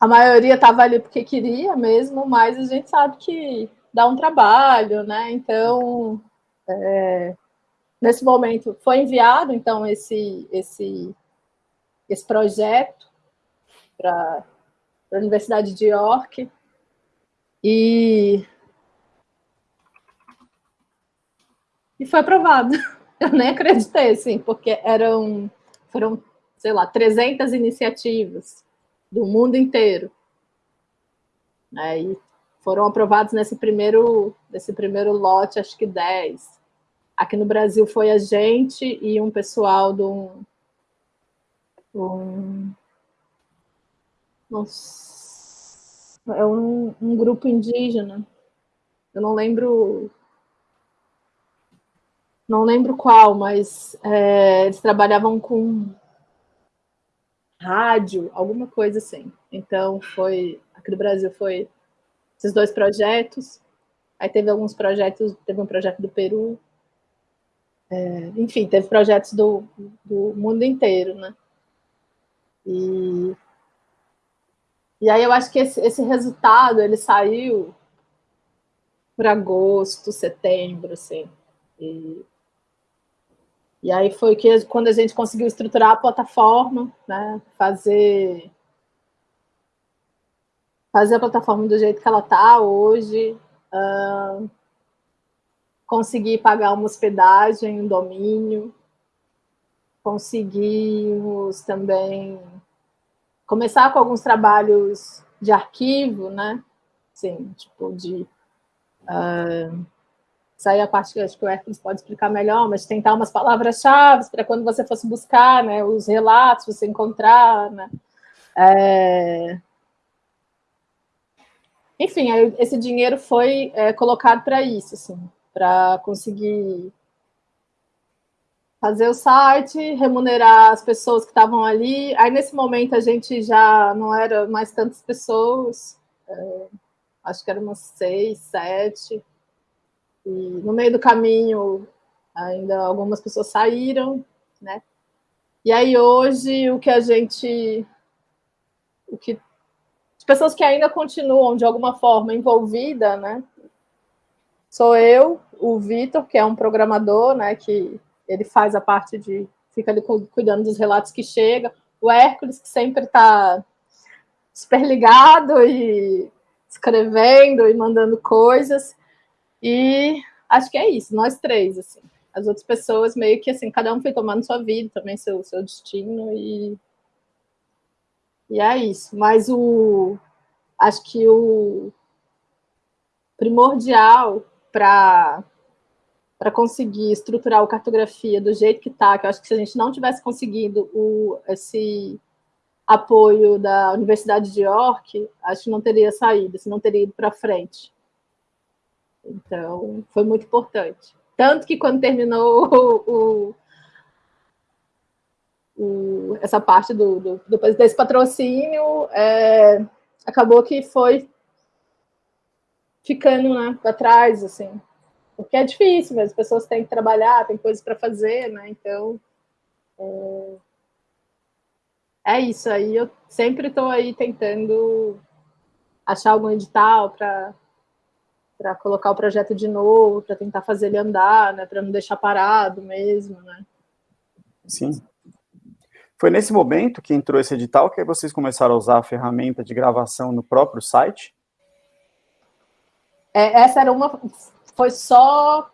a maioria estava ali porque queria mesmo, mas a gente sabe que dá um trabalho, né? Então, é... nesse momento, foi enviado, então, esse, esse, esse projeto para a Universidade de York, e e foi aprovado. eu nem acreditei, assim, porque eram, foram, sei lá, 300 iniciativas do mundo inteiro. Aí foram aprovados nesse primeiro, nesse primeiro lote, acho que 10. Aqui no Brasil foi a gente e um pessoal do um, nossa, é um, um grupo indígena. Eu não lembro não lembro qual, mas é, eles trabalhavam com rádio, alguma coisa assim. Então foi aqui no Brasil foi esses dois projetos. Aí teve alguns projetos, teve um projeto do Peru. É, enfim, teve projetos do, do mundo inteiro, né? E, e aí eu acho que esse, esse resultado ele saiu por agosto, setembro, assim. E e aí foi que quando a gente conseguiu estruturar a plataforma, né, fazer fazer a plataforma do jeito que ela está hoje, uh, conseguir pagar uma hospedagem, um domínio, conseguimos também começar com alguns trabalhos de arquivo, né? Sim, tipo de uh, isso aí é a parte que acho que o Hércules pode explicar melhor, mas tentar umas palavras-chave para quando você fosse buscar né, os relatos, você encontrar. Né? É... enfim, esse dinheiro foi é, colocado para isso, assim, para conseguir fazer o site, remunerar as pessoas que estavam ali. Aí, nesse momento, a gente já não era mais tantas pessoas, é, acho que eram umas seis, sete. E no meio do caminho, ainda algumas pessoas saíram, né? E aí, hoje, o que a gente... O que pessoas que ainda continuam de alguma forma envolvida, né? Sou eu, o Vitor, que é um programador, né? Que ele faz a parte de fica ali cuidando dos relatos que chegam. O Hércules, que sempre está super ligado e escrevendo e mandando coisas. E acho que é isso, nós três, assim. As outras pessoas meio que assim, cada um foi tomando sua vida, também seu, seu destino e e é isso. Mas o, acho que o primordial para para conseguir estruturar a cartografia do jeito que está, que eu acho que se a gente não tivesse conseguido o, esse apoio da Universidade de York, acho que não teria saído, se não teria ido para frente. Então, foi muito importante. Tanto que quando terminou o, o, essa parte do, do, do, desse patrocínio, é, acabou que foi ficando né, para trás, assim, porque é difícil, mas as pessoas têm que trabalhar, tem coisas para fazer, né? Então, é, é isso aí. Eu sempre estou aí tentando achar algum edital para para colocar o projeto de novo, para tentar fazer ele andar, né? Para não deixar parado mesmo, né? Sim. Foi nesse momento que entrou esse edital que vocês começaram a usar a ferramenta de gravação no próprio site? É, essa era uma... Foi só...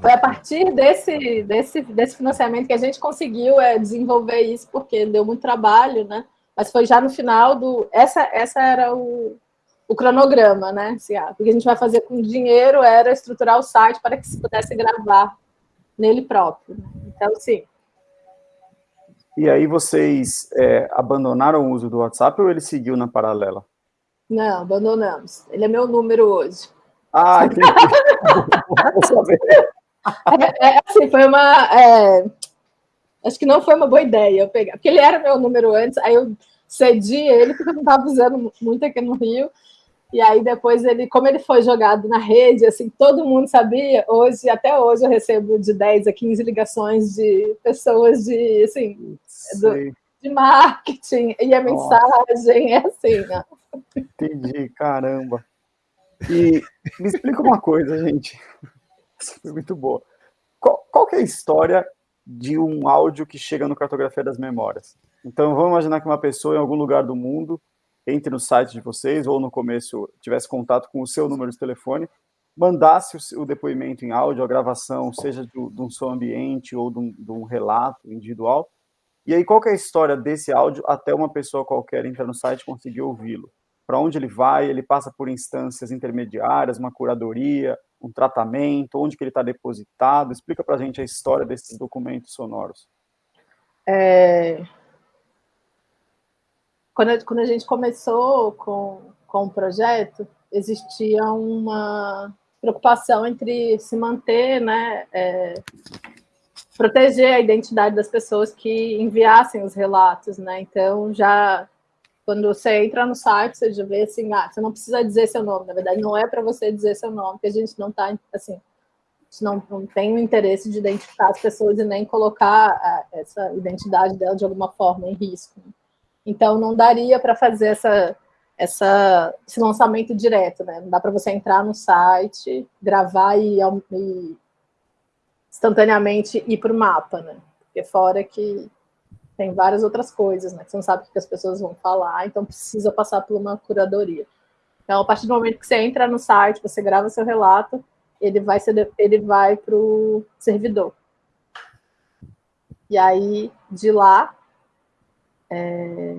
Foi a partir desse, desse, desse financiamento que a gente conseguiu é, desenvolver isso, porque deu muito trabalho, né? Mas foi já no final do... Essa, essa era o, o cronograma, né? Assim, ah, o que a gente vai fazer com dinheiro era estruturar o site para que se pudesse gravar nele próprio. Então, sim. E aí vocês é, abandonaram o uso do WhatsApp ou ele seguiu na paralela? Não, abandonamos. Ele é meu número hoje. Ah, entendi. é, é, assim, foi uma... É, acho que não foi uma boa ideia eu pegar, porque ele era meu número antes, aí eu cedi ele, porque eu não estava usando muito aqui no Rio, e aí depois ele, como ele foi jogado na rede, assim, todo mundo sabia, hoje, até hoje eu recebo de 10 a 15 ligações de pessoas de, assim, do, de marketing, e a mensagem é assim, ó. Entendi, caramba. E me explica uma coisa, gente. Isso foi muito boa. Qual, qual é a história de um áudio que chega no Cartografia das Memórias? Então, vamos imaginar que uma pessoa em algum lugar do mundo entre no site de vocês ou no começo tivesse contato com o seu número de telefone, mandasse o, depoimento em áudio, a gravação, seja de, de um som ambiente ou de um, de um, relato individual. E aí, qual é a história desse áudio até uma pessoa qualquer entrar no site e conseguir ouvi-lo? Para onde ele vai? Ele passa por instâncias intermediárias, uma curadoria, um tratamento, onde que ele está depositado? Explica para a gente a história desses documentos sonoros. É, quando a, quando a gente começou com, com o projeto, existia uma preocupação entre se manter, né, é, proteger a identidade das pessoas que enviassem os relatos, né, então já quando você entra no site, você já vê assim, ah, você não precisa dizer seu nome, na verdade não é para você dizer seu nome, porque a gente não está, assim, não, não tem o interesse de identificar as pessoas e nem colocar a, essa identidade dela de alguma forma em risco. Né? Então, não daria para fazer essa, essa, esse lançamento direto, né? Não dá para você entrar no site, gravar e, e instantaneamente ir para o mapa, né? Porque fora que tem várias outras coisas, né? Você não sabe o que as pessoas vão falar, então precisa passar por uma curadoria. Então, a partir do momento que você entra no site, você grava seu relato, ele vai, ele vai para o servidor. E aí, de lá, é,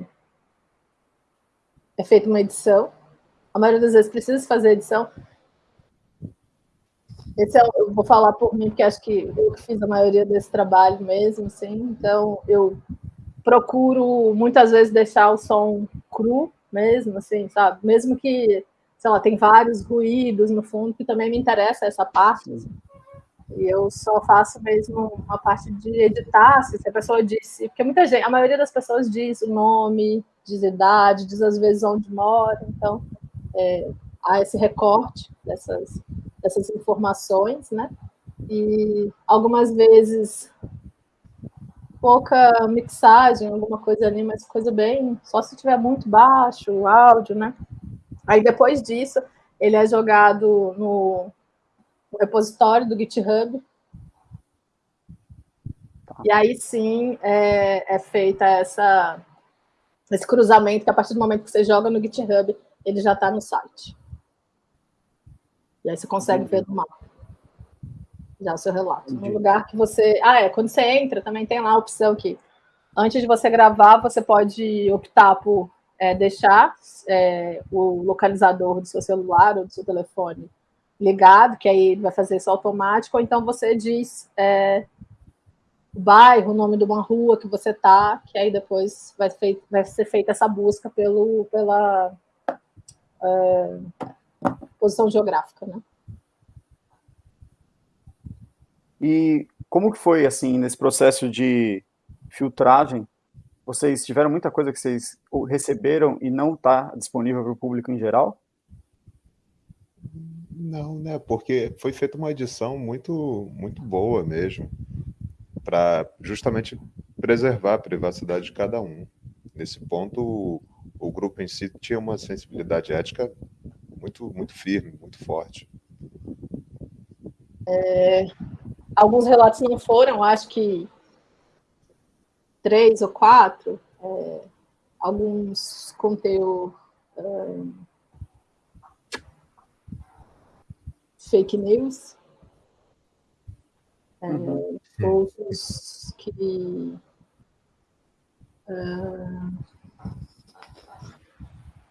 é feita uma edição. A maioria das vezes precisa fazer edição. Esse é, eu vou falar por mim, porque acho que eu fiz a maioria desse trabalho mesmo, assim. Então, eu procuro muitas vezes deixar o som cru, mesmo, assim, sabe? Mesmo que, sei lá, tem vários ruídos no fundo, que também me interessa essa parte. Assim. E eu só faço mesmo uma parte de editar, assim, se a pessoa disse, porque muita gente, a maioria das pessoas diz o nome, diz idade, diz às vezes onde mora, então é, há esse recorte dessas, dessas informações, né? E algumas vezes pouca mixagem, alguma coisa ali, mas coisa bem, só se tiver muito baixo o áudio, né? Aí depois disso, ele é jogado no, no repositório do GitHub. Tá. E aí sim é, é feita essa, esse cruzamento, que a partir do momento que você joga no GitHub, ele já está no site. E aí você consegue ver no mapa já o seu relato. Entendi. No lugar que você. Ah, é, quando você entra, também tem lá a opção que antes de você gravar, você pode optar por é, deixar é, o localizador do seu celular ou do seu telefone ligado, que aí ele vai fazer isso automático, ou então você diz é, o bairro, o nome de uma rua que você tá, que aí depois vai, vai ser feita essa busca pelo, pela é, posição geográfica, né? E como que foi, assim, nesse processo de filtragem? Vocês tiveram muita coisa que vocês receberam e não está disponível para o público em geral? Não, né? Porque foi feita uma edição muito, muito boa mesmo, para justamente preservar a privacidade de cada um. Nesse ponto, o, o grupo em si tinha uma sensibilidade ética muito, muito firme, muito forte. É, alguns relatos não foram, acho que três ou quatro, é, alguns conteúdo é, fake news, é, uhum. outros que é,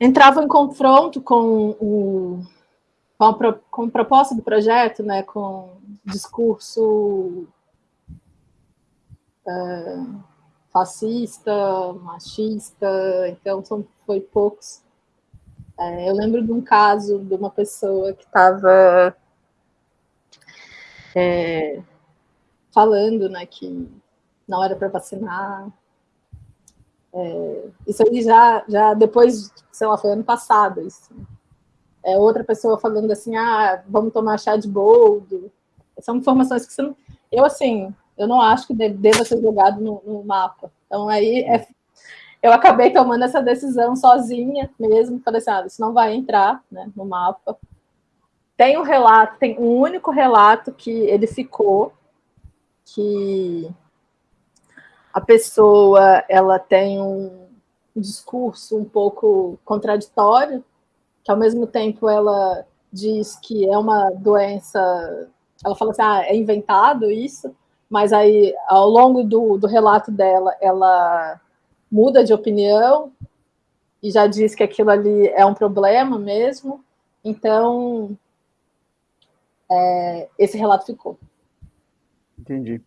entravam em confronto com o com a, com a proposta do projeto, né, com discurso é, fascista, machista, então são, foi poucos. É, eu lembro de um caso de uma pessoa que estava é, falando né, que não era para vacinar. É, isso aí já, já depois, sei lá, foi ano passado isso é, outra pessoa falando assim, ah, vamos tomar chá de boldo. São informações que você não... Eu, assim, eu não acho que deva ser jogado no, no mapa. Então, aí, é... eu acabei tomando essa decisão sozinha mesmo. Falei assim, ah, isso não vai entrar né, no mapa. Tem um relato, tem um único relato que ele ficou, que a pessoa, ela tem um discurso um pouco contraditório, que ao mesmo tempo ela diz que é uma doença, ela fala assim, ah, é inventado isso, mas aí ao longo do, do relato dela, ela muda de opinião e já diz que aquilo ali é um problema mesmo, então é, esse relato ficou. Entendi.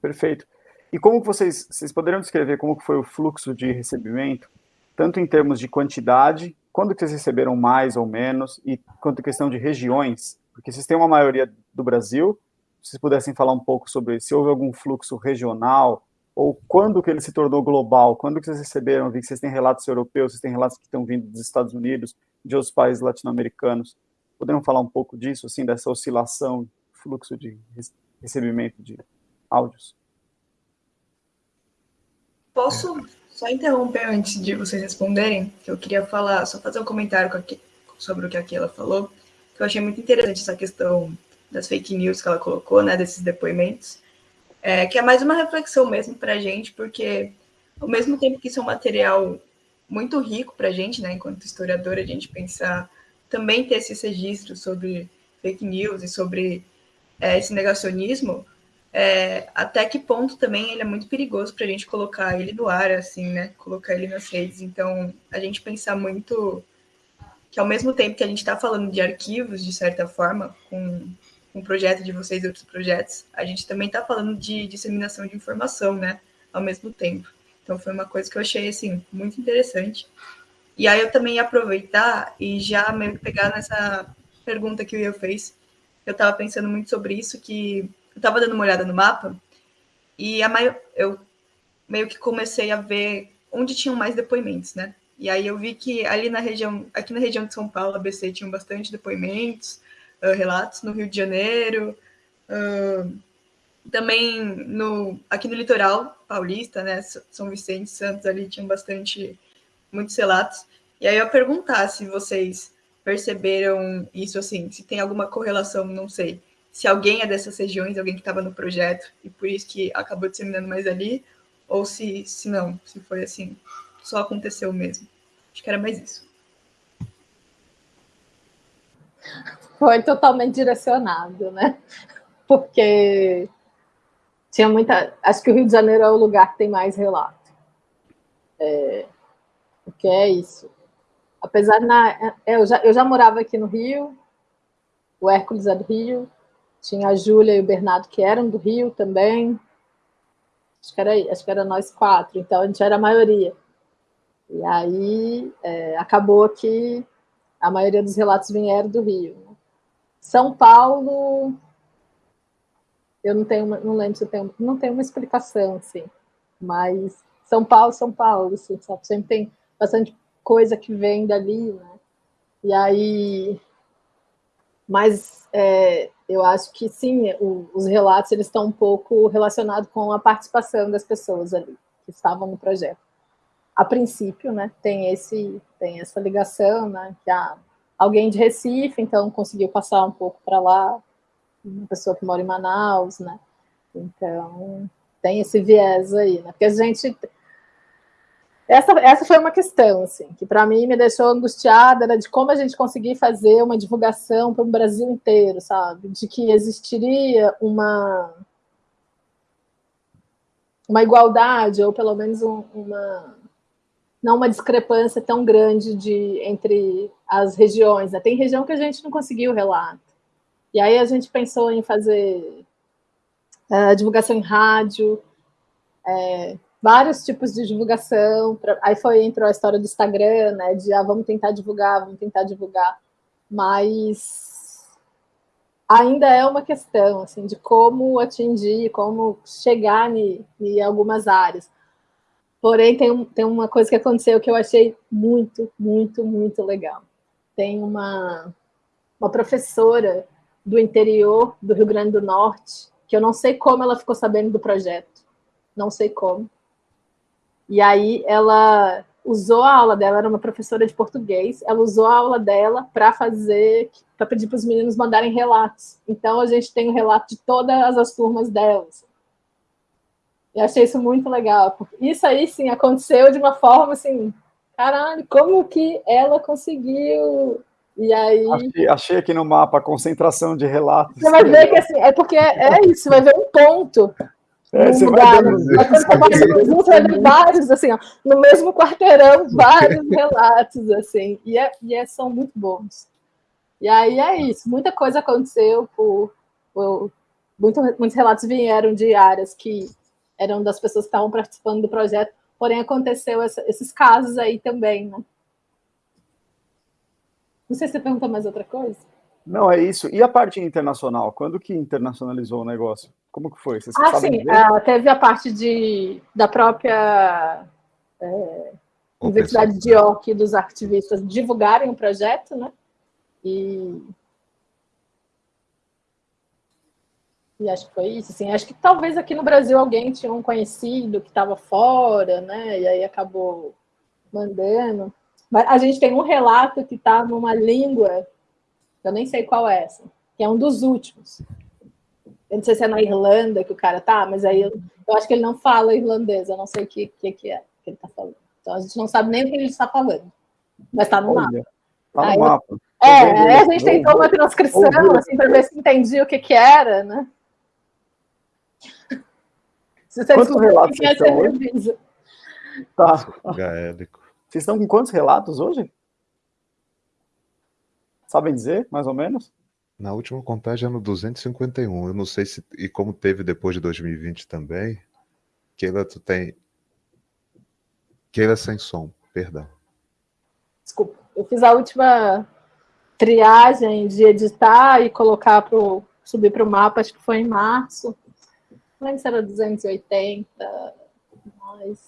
Perfeito. E como vocês, vocês poderiam descrever como foi o fluxo de recebimento, tanto em termos de quantidade quando que vocês receberam mais ou menos, e quanto questão de regiões, porque vocês têm uma maioria do Brasil, se vocês pudessem falar um pouco sobre se houve algum fluxo regional, ou quando que ele se tornou global, quando que vocês receberam, vi que vocês têm relatos europeus, vocês têm relatos que estão vindo dos Estados Unidos, de outros países latino-americanos, poderiam falar um pouco disso, assim, dessa oscilação, fluxo de recebimento de áudios? Posso só interromper antes de vocês responderem, que eu queria falar, só fazer um comentário sobre o que a Keila falou, que eu achei muito interessante essa questão das fake news que ela colocou, né, desses depoimentos, é, que é mais uma reflexão mesmo para a gente, porque ao mesmo tempo que isso é um material muito rico para a gente, né, enquanto historiadora, a gente pensar também ter esses registros sobre fake news e sobre é, esse negacionismo, é, até que ponto também ele é muito perigoso para a gente colocar ele no ar, assim, né? Colocar ele nas redes. Então, a gente pensar muito que ao mesmo tempo que a gente está falando de arquivos, de certa forma, com um projeto de vocês e outros projetos, a gente também está falando de disseminação de informação, né? Ao mesmo tempo. Então foi uma coisa que eu achei assim muito interessante. E aí eu também ia aproveitar e já meio que pegar nessa pergunta que o Ian fez. Eu estava pensando muito sobre isso, que eu estava dando uma olhada no mapa e a maior, eu meio que comecei a ver onde tinham mais depoimentos, né? E aí eu vi que ali na região, aqui na região de São Paulo, ABC tinham bastante depoimentos, uh, relatos no Rio de Janeiro, uh, também no aqui no litoral paulista, né? São Vicente, Santos ali tinham bastante muitos relatos. E aí eu perguntar se vocês perceberam isso assim, se tem alguma correlação, não sei, se alguém é dessas regiões, alguém que estava no projeto e por isso que acabou disseminando mais ali, ou se, se não, se foi assim, só aconteceu mesmo. Acho que era mais isso. Foi totalmente direcionado, né? Porque tinha muita. Acho que o Rio de Janeiro é o lugar que tem mais relato. É, porque é isso. Apesar na, é, eu, já, eu já morava aqui no Rio, o Hércules é do Rio, tinha a Júlia e o Bernardo que eram do Rio também. Acho que era, acho que era nós quatro, então a gente era a maioria. E aí é, acabou que a maioria dos relatos vieram do Rio. Né? São Paulo, eu não tenho, não lembro se tem, não tem uma explicação, assim, mas São Paulo, São Paulo, assim, sabe? sempre tem bastante coisa que vem dali, né? E aí, mas é, eu acho que sim, o, os relatos eles estão um pouco relacionados com a participação das pessoas ali que estavam no projeto. A princípio, né, tem esse tem essa ligação, né, que há alguém de Recife, então conseguiu passar um pouco para lá, uma pessoa que mora em Manaus, né, então tem esse viés aí, né, porque a gente essa, essa foi uma questão, assim, que para mim me deixou angustiada, era de como a gente conseguir fazer uma divulgação para o Brasil inteiro, sabe? De que existiria uma, uma igualdade, ou pelo menos um, uma, não uma discrepância tão grande de, entre as regiões. Né? Tem região que a gente não conseguiu relato. E aí a gente pensou em fazer uh, divulgação em rádio, é, vários tipos de divulgação. Pra, aí foi entrou a história do Instagram, né? De ah, vamos tentar divulgar, vamos tentar divulgar. Mas ainda é uma questão assim de como atingir, como chegar em, algumas áreas. Porém, tem, tem uma coisa que aconteceu que eu achei muito, muito, muito legal. Tem uma, uma professora do interior do Rio Grande do Norte, que eu não sei como ela ficou sabendo do projeto. Não sei como. E aí ela usou a aula dela, era uma professora de português, ela usou a aula dela para fazer, para pedir para os meninos mandarem relatos. Então a gente tem o um relato de todas as turmas delas. E achei isso muito legal. Isso aí, sim, aconteceu de uma forma assim, caralho, como que ela conseguiu? E aí. Achei, achei aqui no mapa a concentração de relatos. Você vai ver que assim, é porque é, é isso, vai ver um ponto. É, você lugar, vai, você vai ver vários, assim, ó, no mesmo quarteirão, vários relatos, assim, e, é, e é, são muito bons. E aí é isso, muita coisa aconteceu por, por muito, muitos relatos vieram de áreas que eram das pessoas que estavam participando do projeto, porém aconteceu essa, esses casos aí também, né? Não sei se você pergunta mais outra coisa. Não, é isso. E a parte internacional? Quando que internacionalizou o negócio? Como que foi? Vocês ah, sim. Uh, teve a parte de, da própria é, Universidade de York e dos ativistas divulgarem o projeto, né? E E acho que foi isso, assim, acho que talvez aqui no Brasil alguém tinha um conhecido que estava fora, né, e aí acabou mandando. Mas a gente tem um relato que está numa língua, eu nem sei qual é essa, que é um dos últimos. Eu não sei se é na Irlanda que o cara tá, mas aí eu, eu acho que ele não fala irlandês, eu não sei o que, que, que é que ele está falando. Então a gente não sabe nem o que ele está falando, mas está no Olha, mapa. Tá no aí, mapa. É, aí a gente tentou uma transcrição, assim, para ver se entendia o que que era, né? Se você quantos relatos vocês estão hoje? Tá. Gaélico. Vocês estão com quantos relatos hoje? Sabem dizer, mais ou menos? Na última contagem é no 251. Eu não sei se. E como teve depois de 2020 também. Keila, tu tem. Keila sem som, perdão. Desculpa, eu fiz a última triagem de editar e colocar para subir para o mapa, acho que foi em março. Não lembro se era 280, mas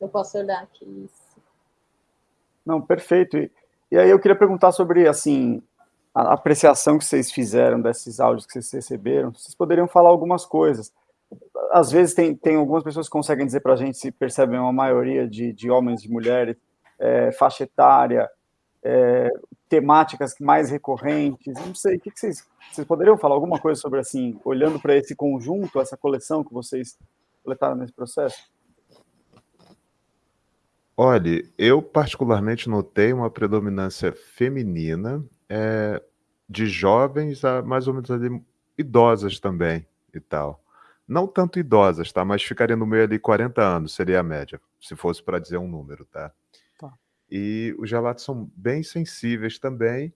eu posso olhar aqui isso. Não, perfeito. E, e aí eu queria perguntar sobre, assim, a apreciação que vocês fizeram desses áudios que vocês receberam. Vocês poderiam falar algumas coisas. Às vezes tem, tem algumas pessoas que conseguem dizer para a gente se percebem uma maioria de, de homens e mulheres, é, faixa etária, é, temáticas mais recorrentes? Não sei, o que, que vocês, vocês poderiam falar alguma coisa sobre, assim, olhando para esse conjunto, essa coleção que vocês coletaram nesse processo? Olha, eu particularmente notei uma predominância feminina, é, de jovens a mais ou menos ali, idosas também e tal. Não tanto idosas, tá? Mas ficaria no meio ali 40 anos, seria a média, se fosse para dizer um número, tá? E os relatos são bem sensíveis também.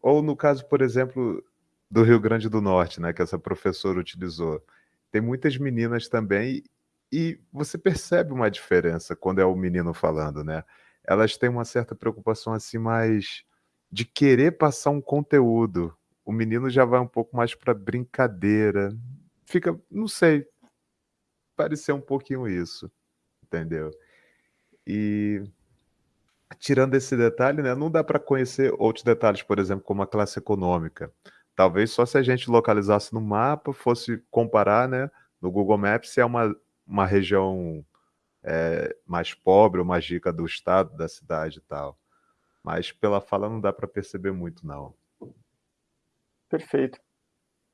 Ou no caso, por exemplo, do Rio Grande do Norte, né, que essa professora utilizou. Tem muitas meninas também e você percebe uma diferença quando é o menino falando, né? Elas têm uma certa preocupação assim mais de querer passar um conteúdo. O menino já vai um pouco mais para brincadeira. Fica, não sei, parecer um pouquinho isso, entendeu? E tirando esse detalhe, né, não dá para conhecer outros detalhes, por exemplo, como a classe econômica. Talvez só se a gente localizasse no mapa, fosse comparar, né, no Google Maps, se é uma, uma região é, mais pobre ou mais rica do estado, da cidade e tal. Mas pela fala não dá para perceber muito, não. Perfeito.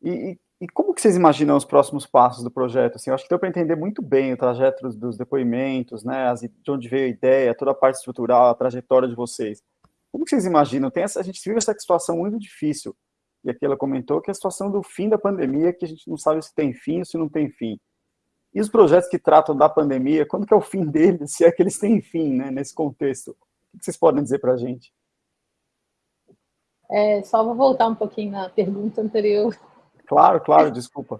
E, e como que vocês imaginam os próximos passos do projeto? Assim, eu acho que deu para entender muito bem o trajeto dos, depoimentos, né, as, de onde veio a ideia, toda a parte estrutural, a trajetória de vocês. Como que vocês imaginam? Tem essa, a gente vive essa situação muito difícil, e aqui ela comentou que é a situação do fim da pandemia, que a gente não sabe se tem fim ou se não tem fim. E os projetos que tratam da pandemia, quando que é o fim deles, se é que eles têm fim, né, nesse contexto? O que vocês podem dizer para a gente? É, só vou voltar um pouquinho na pergunta anterior Claro, claro, desculpa.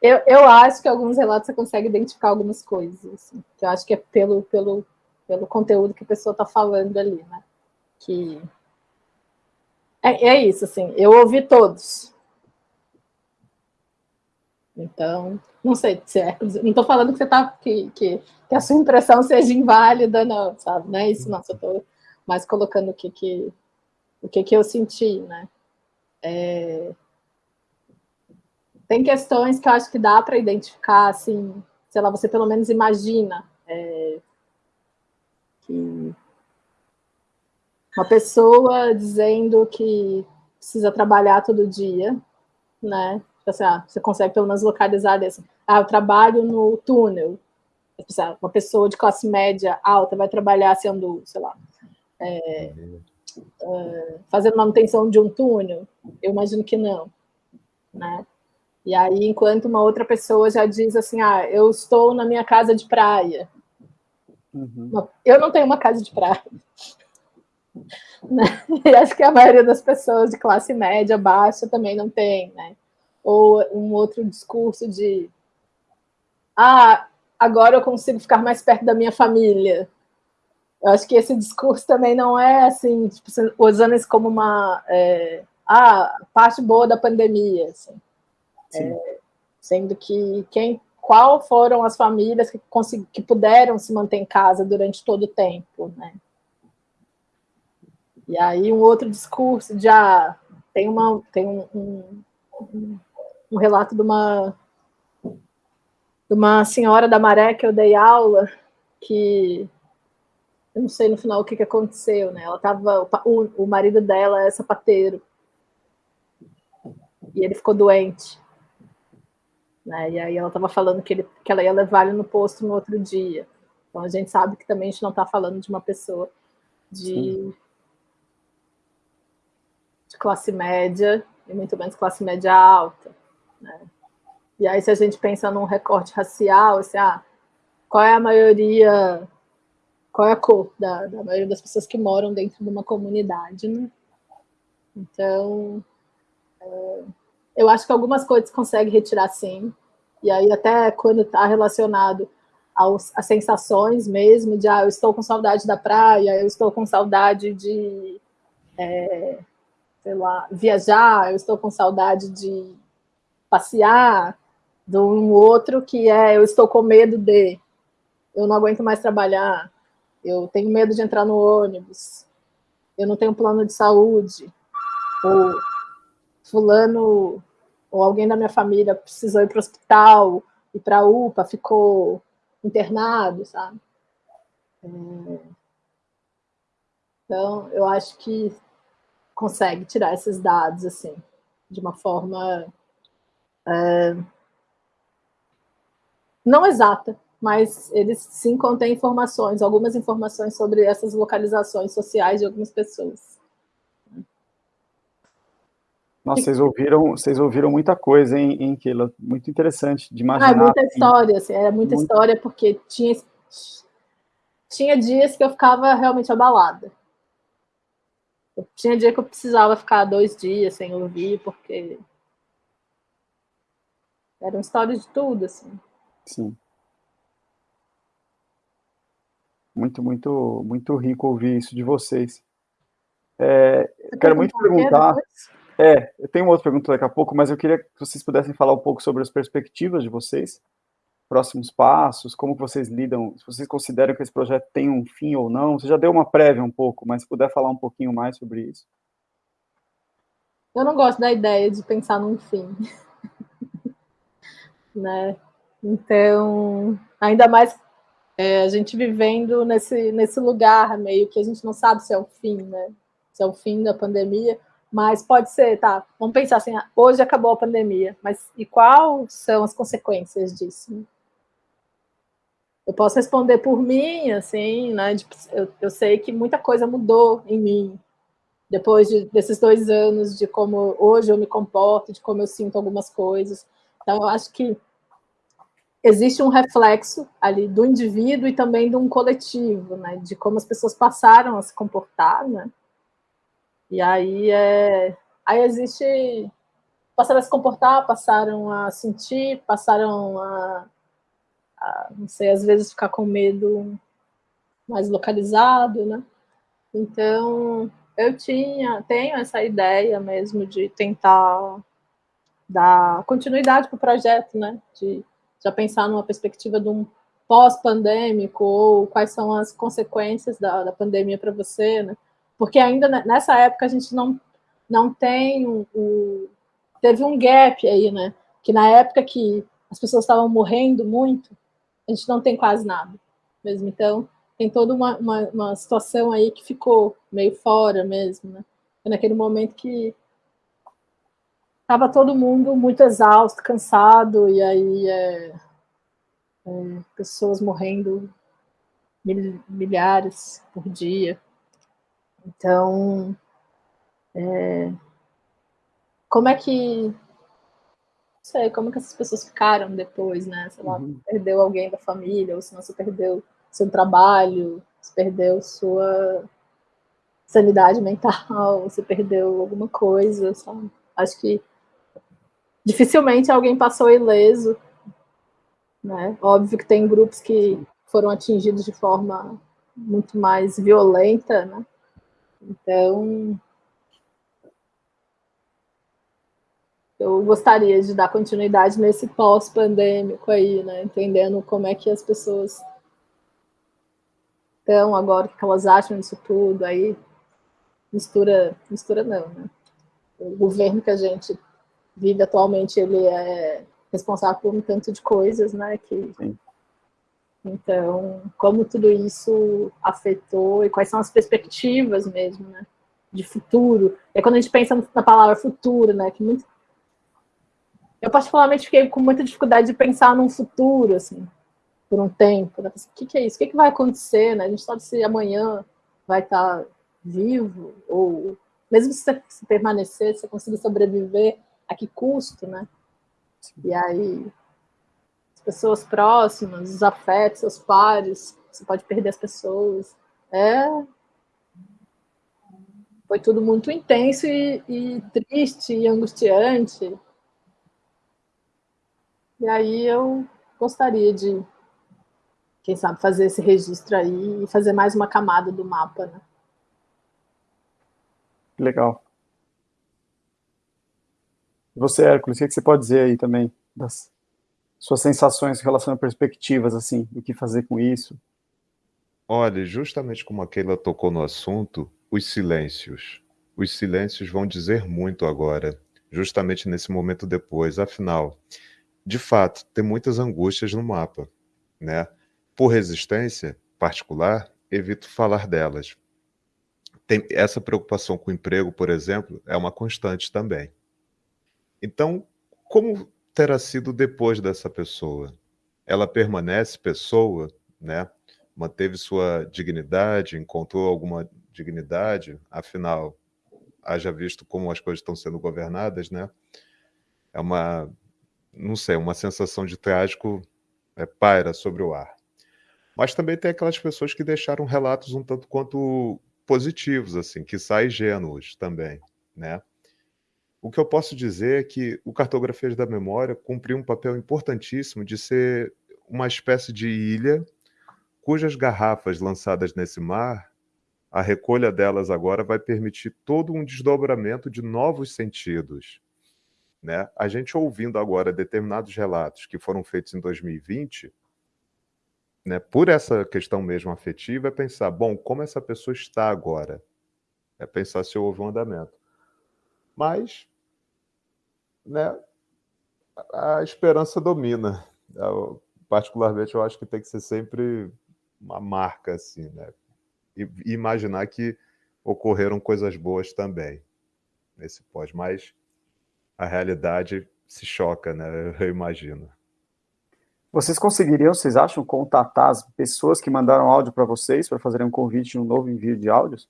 Eu, eu acho que alguns relatos você consegue identificar algumas coisas, assim, que eu acho que é pelo, pelo, pelo conteúdo que a pessoa está falando ali, né? Que é, é isso, assim, eu ouvi todos. Então, não sei se é. Não estou falando que você tá. Que, que, que, a sua impressão seja inválida, não, sabe? Não é isso, não. Só estou mais colocando o que, que, o que, que eu senti, né? É, tem questões que eu acho que dá para identificar, assim, sei lá, você pelo menos imagina é, que uma pessoa dizendo que precisa trabalhar todo dia, né? Tipo assim, ah, você consegue pelo menos localizar assim, ah, eu trabalho no túnel. Uma pessoa de classe média alta vai trabalhar sendo, sei lá, é, é, fazendo manutenção de um túnel? Eu imagino que não, né? E aí, enquanto uma outra pessoa já diz assim, ah, eu estou na minha casa de praia. Uhum. Eu não tenho uma casa de praia. Né? E acho que a maioria das pessoas de classe média, baixa, também não tem, né? Ou um outro discurso de ah, agora eu consigo ficar mais perto da minha família. Eu acho que esse discurso também não é assim, tipo, usando isso como uma é, ah, parte boa da pandemia. Assim. É, sendo que quem, qual foram as famílias que, que puderam se manter em casa durante todo o tempo, né? E aí um outro discurso já ah, tem uma tem um, um, um, relato de uma de uma senhora da Maré que eu dei aula que eu não sei no final o que, que aconteceu, né? Ela tava o, o marido dela é sapateiro e ele ficou doente. Né? E aí ela estava falando que, ele, que ela ia levar ele no posto no outro dia. Então a gente sabe que também a gente não está falando de uma pessoa de, de, classe média e muito menos classe média alta. Né? E aí, se a gente pensa num recorte racial, assim, ah, qual é a maioria, qual é a cor da, da maioria das pessoas que moram dentro de uma comunidade, né? Então, é, eu acho que algumas coisas consegue retirar sim. E aí, até quando está relacionado aos, as sensações mesmo de, ah, eu estou com saudade da praia, eu estou com saudade de, é, sei lá, viajar, eu estou com saudade de passear, do um outro que é, eu estou com medo de, eu não aguento mais trabalhar, eu tenho medo de entrar no ônibus, eu não tenho plano de saúde, ou fulano, ou alguém da minha família precisou ir para o hospital, ir para a UPA, ficou internado, sabe? É... Então, eu acho que consegue tirar esses dados, assim, de uma forma é... não exata, mas eles sim contêm informações, algumas informações sobre essas localizações sociais de algumas pessoas. Nossa, vocês ouviram, vocês ouviram muita coisa em, em Kila, muito interessante de imaginar. Ah, é muita história, assim, era muita muito... história, porque tinha, tinha dias que eu ficava realmente abalada. Tinha dia que eu precisava ficar dois dias sem ouvir, porque era uma história de tudo, assim. Sim. Muito, muito, muito rico ouvir isso de vocês. É, eu quero muito perguntar. É, eu tenho uma outra pergunta daqui a pouco, mas eu queria que vocês pudessem falar um pouco sobre as perspectivas de vocês, próximos passos, como vocês lidam, se vocês consideram que esse projeto tem um fim ou não. Você já deu uma prévia um pouco, mas se puder falar um pouquinho mais sobre isso. Eu não gosto da ideia de pensar num fim. né? Então, ainda mais é, a gente vivendo nesse, nesse lugar meio que a gente não sabe se é o fim, né? Se é o fim da pandemia mas pode ser, tá? Vamos pensar assim, hoje acabou a pandemia, mas e quais são as consequências disso? Eu posso responder por mim, assim, né? Eu, eu sei que muita coisa mudou em mim depois de, desses dois anos de como hoje eu me comporto, de como eu sinto algumas coisas. Então, eu acho que existe um reflexo ali do indivíduo e também de um coletivo, né? De como as pessoas passaram a se comportar, né? E aí, é, aí existe... Passaram a se comportar, passaram a sentir, passaram a, a, não sei, às vezes ficar com medo mais localizado, né? Então, eu tinha, tenho essa ideia mesmo de tentar dar continuidade para o projeto, né? De já pensar numa perspectiva de um pós-pandêmico ou quais são as consequências da, da pandemia para você, né? Porque ainda nessa época a gente não, não tem o, o teve um gap aí, né? Que na época que as pessoas estavam morrendo muito, a gente não tem quase nada mesmo. Então, tem toda uma, uma, uma situação aí que ficou meio fora mesmo, né? Foi naquele momento que estava todo mundo muito exausto, cansado, e aí é, é, pessoas morrendo mil, milhares por dia. Então, é, como é que... Não sei, como que essas pessoas ficaram depois, né? Sei lá, uhum. perdeu alguém da família, ou se não, você perdeu seu trabalho, você perdeu sua sanidade mental, você perdeu alguma coisa, sabe? Acho que dificilmente alguém passou ileso, né? Óbvio que tem grupos que foram atingidos de forma muito mais violenta, né? Então, eu gostaria de dar continuidade nesse pós-pandêmico aí, né? Entendendo como é que as pessoas estão agora, o que elas acham disso tudo, aí mistura, mistura não, né? O governo que a gente vive atualmente, ele é responsável por um tanto de coisas, né? Que Sim. Então, como tudo isso afetou e quais são as perspectivas mesmo, né? De futuro. É quando a gente pensa na palavra futuro, né? Que muito... Eu particularmente fiquei com muita dificuldade de pensar num futuro, assim, por um tempo. Né? O que, que é isso? O que, que vai acontecer, né? A gente sabe se amanhã vai estar vivo ou mesmo se você permanecer, se você conseguir sobreviver, a que custo, né? E aí pessoas próximas, os afetos, seus pares, você pode perder as pessoas. É... Foi tudo muito intenso e, e triste e angustiante. E aí eu gostaria de quem sabe fazer esse registro aí e fazer mais uma camada do mapa, né? Legal. Você, Hércules, o que você pode dizer aí também das suas sensações em relação a perspectivas, assim, o que fazer com isso? Olha, justamente como a Keila tocou no assunto, os silêncios. Os silêncios vão dizer muito agora, justamente nesse momento depois. Afinal, de fato, tem muitas angústias no mapa, né? Por resistência particular, evito falar delas. Tem essa preocupação com o emprego, por exemplo, é uma constante também. Então, como terá sido depois dessa pessoa? Ela permanece pessoa, né? Manteve sua dignidade, encontrou alguma dignidade, afinal, haja visto como as coisas estão sendo governadas, né? É uma, não sei, uma sensação de trágico é, paira sobre o ar. Mas também tem aquelas pessoas que deixaram relatos um tanto quanto positivos, assim, que saem ingênuos também, né? O que eu posso dizer é que o Cartografias da Memória cumpriu um papel importantíssimo de ser uma espécie de ilha cujas garrafas lançadas nesse mar, a recolha delas agora vai permitir todo um desdobramento de novos sentidos. Né? A gente ouvindo agora determinados relatos que foram feitos em 2020, né, por essa questão mesmo afetiva, é pensar, bom, como essa pessoa está agora? É pensar se houve um andamento. Mas, né, a esperança domina. Eu, particularmente, eu acho que tem que ser sempre uma marca, assim, né? E, imaginar que ocorreram coisas boas também nesse pós, mas a realidade se choca, né? Eu imagino. Vocês conseguiriam, vocês acham, contatar as pessoas que mandaram áudio para vocês para fazerem um convite de um novo envio de áudios?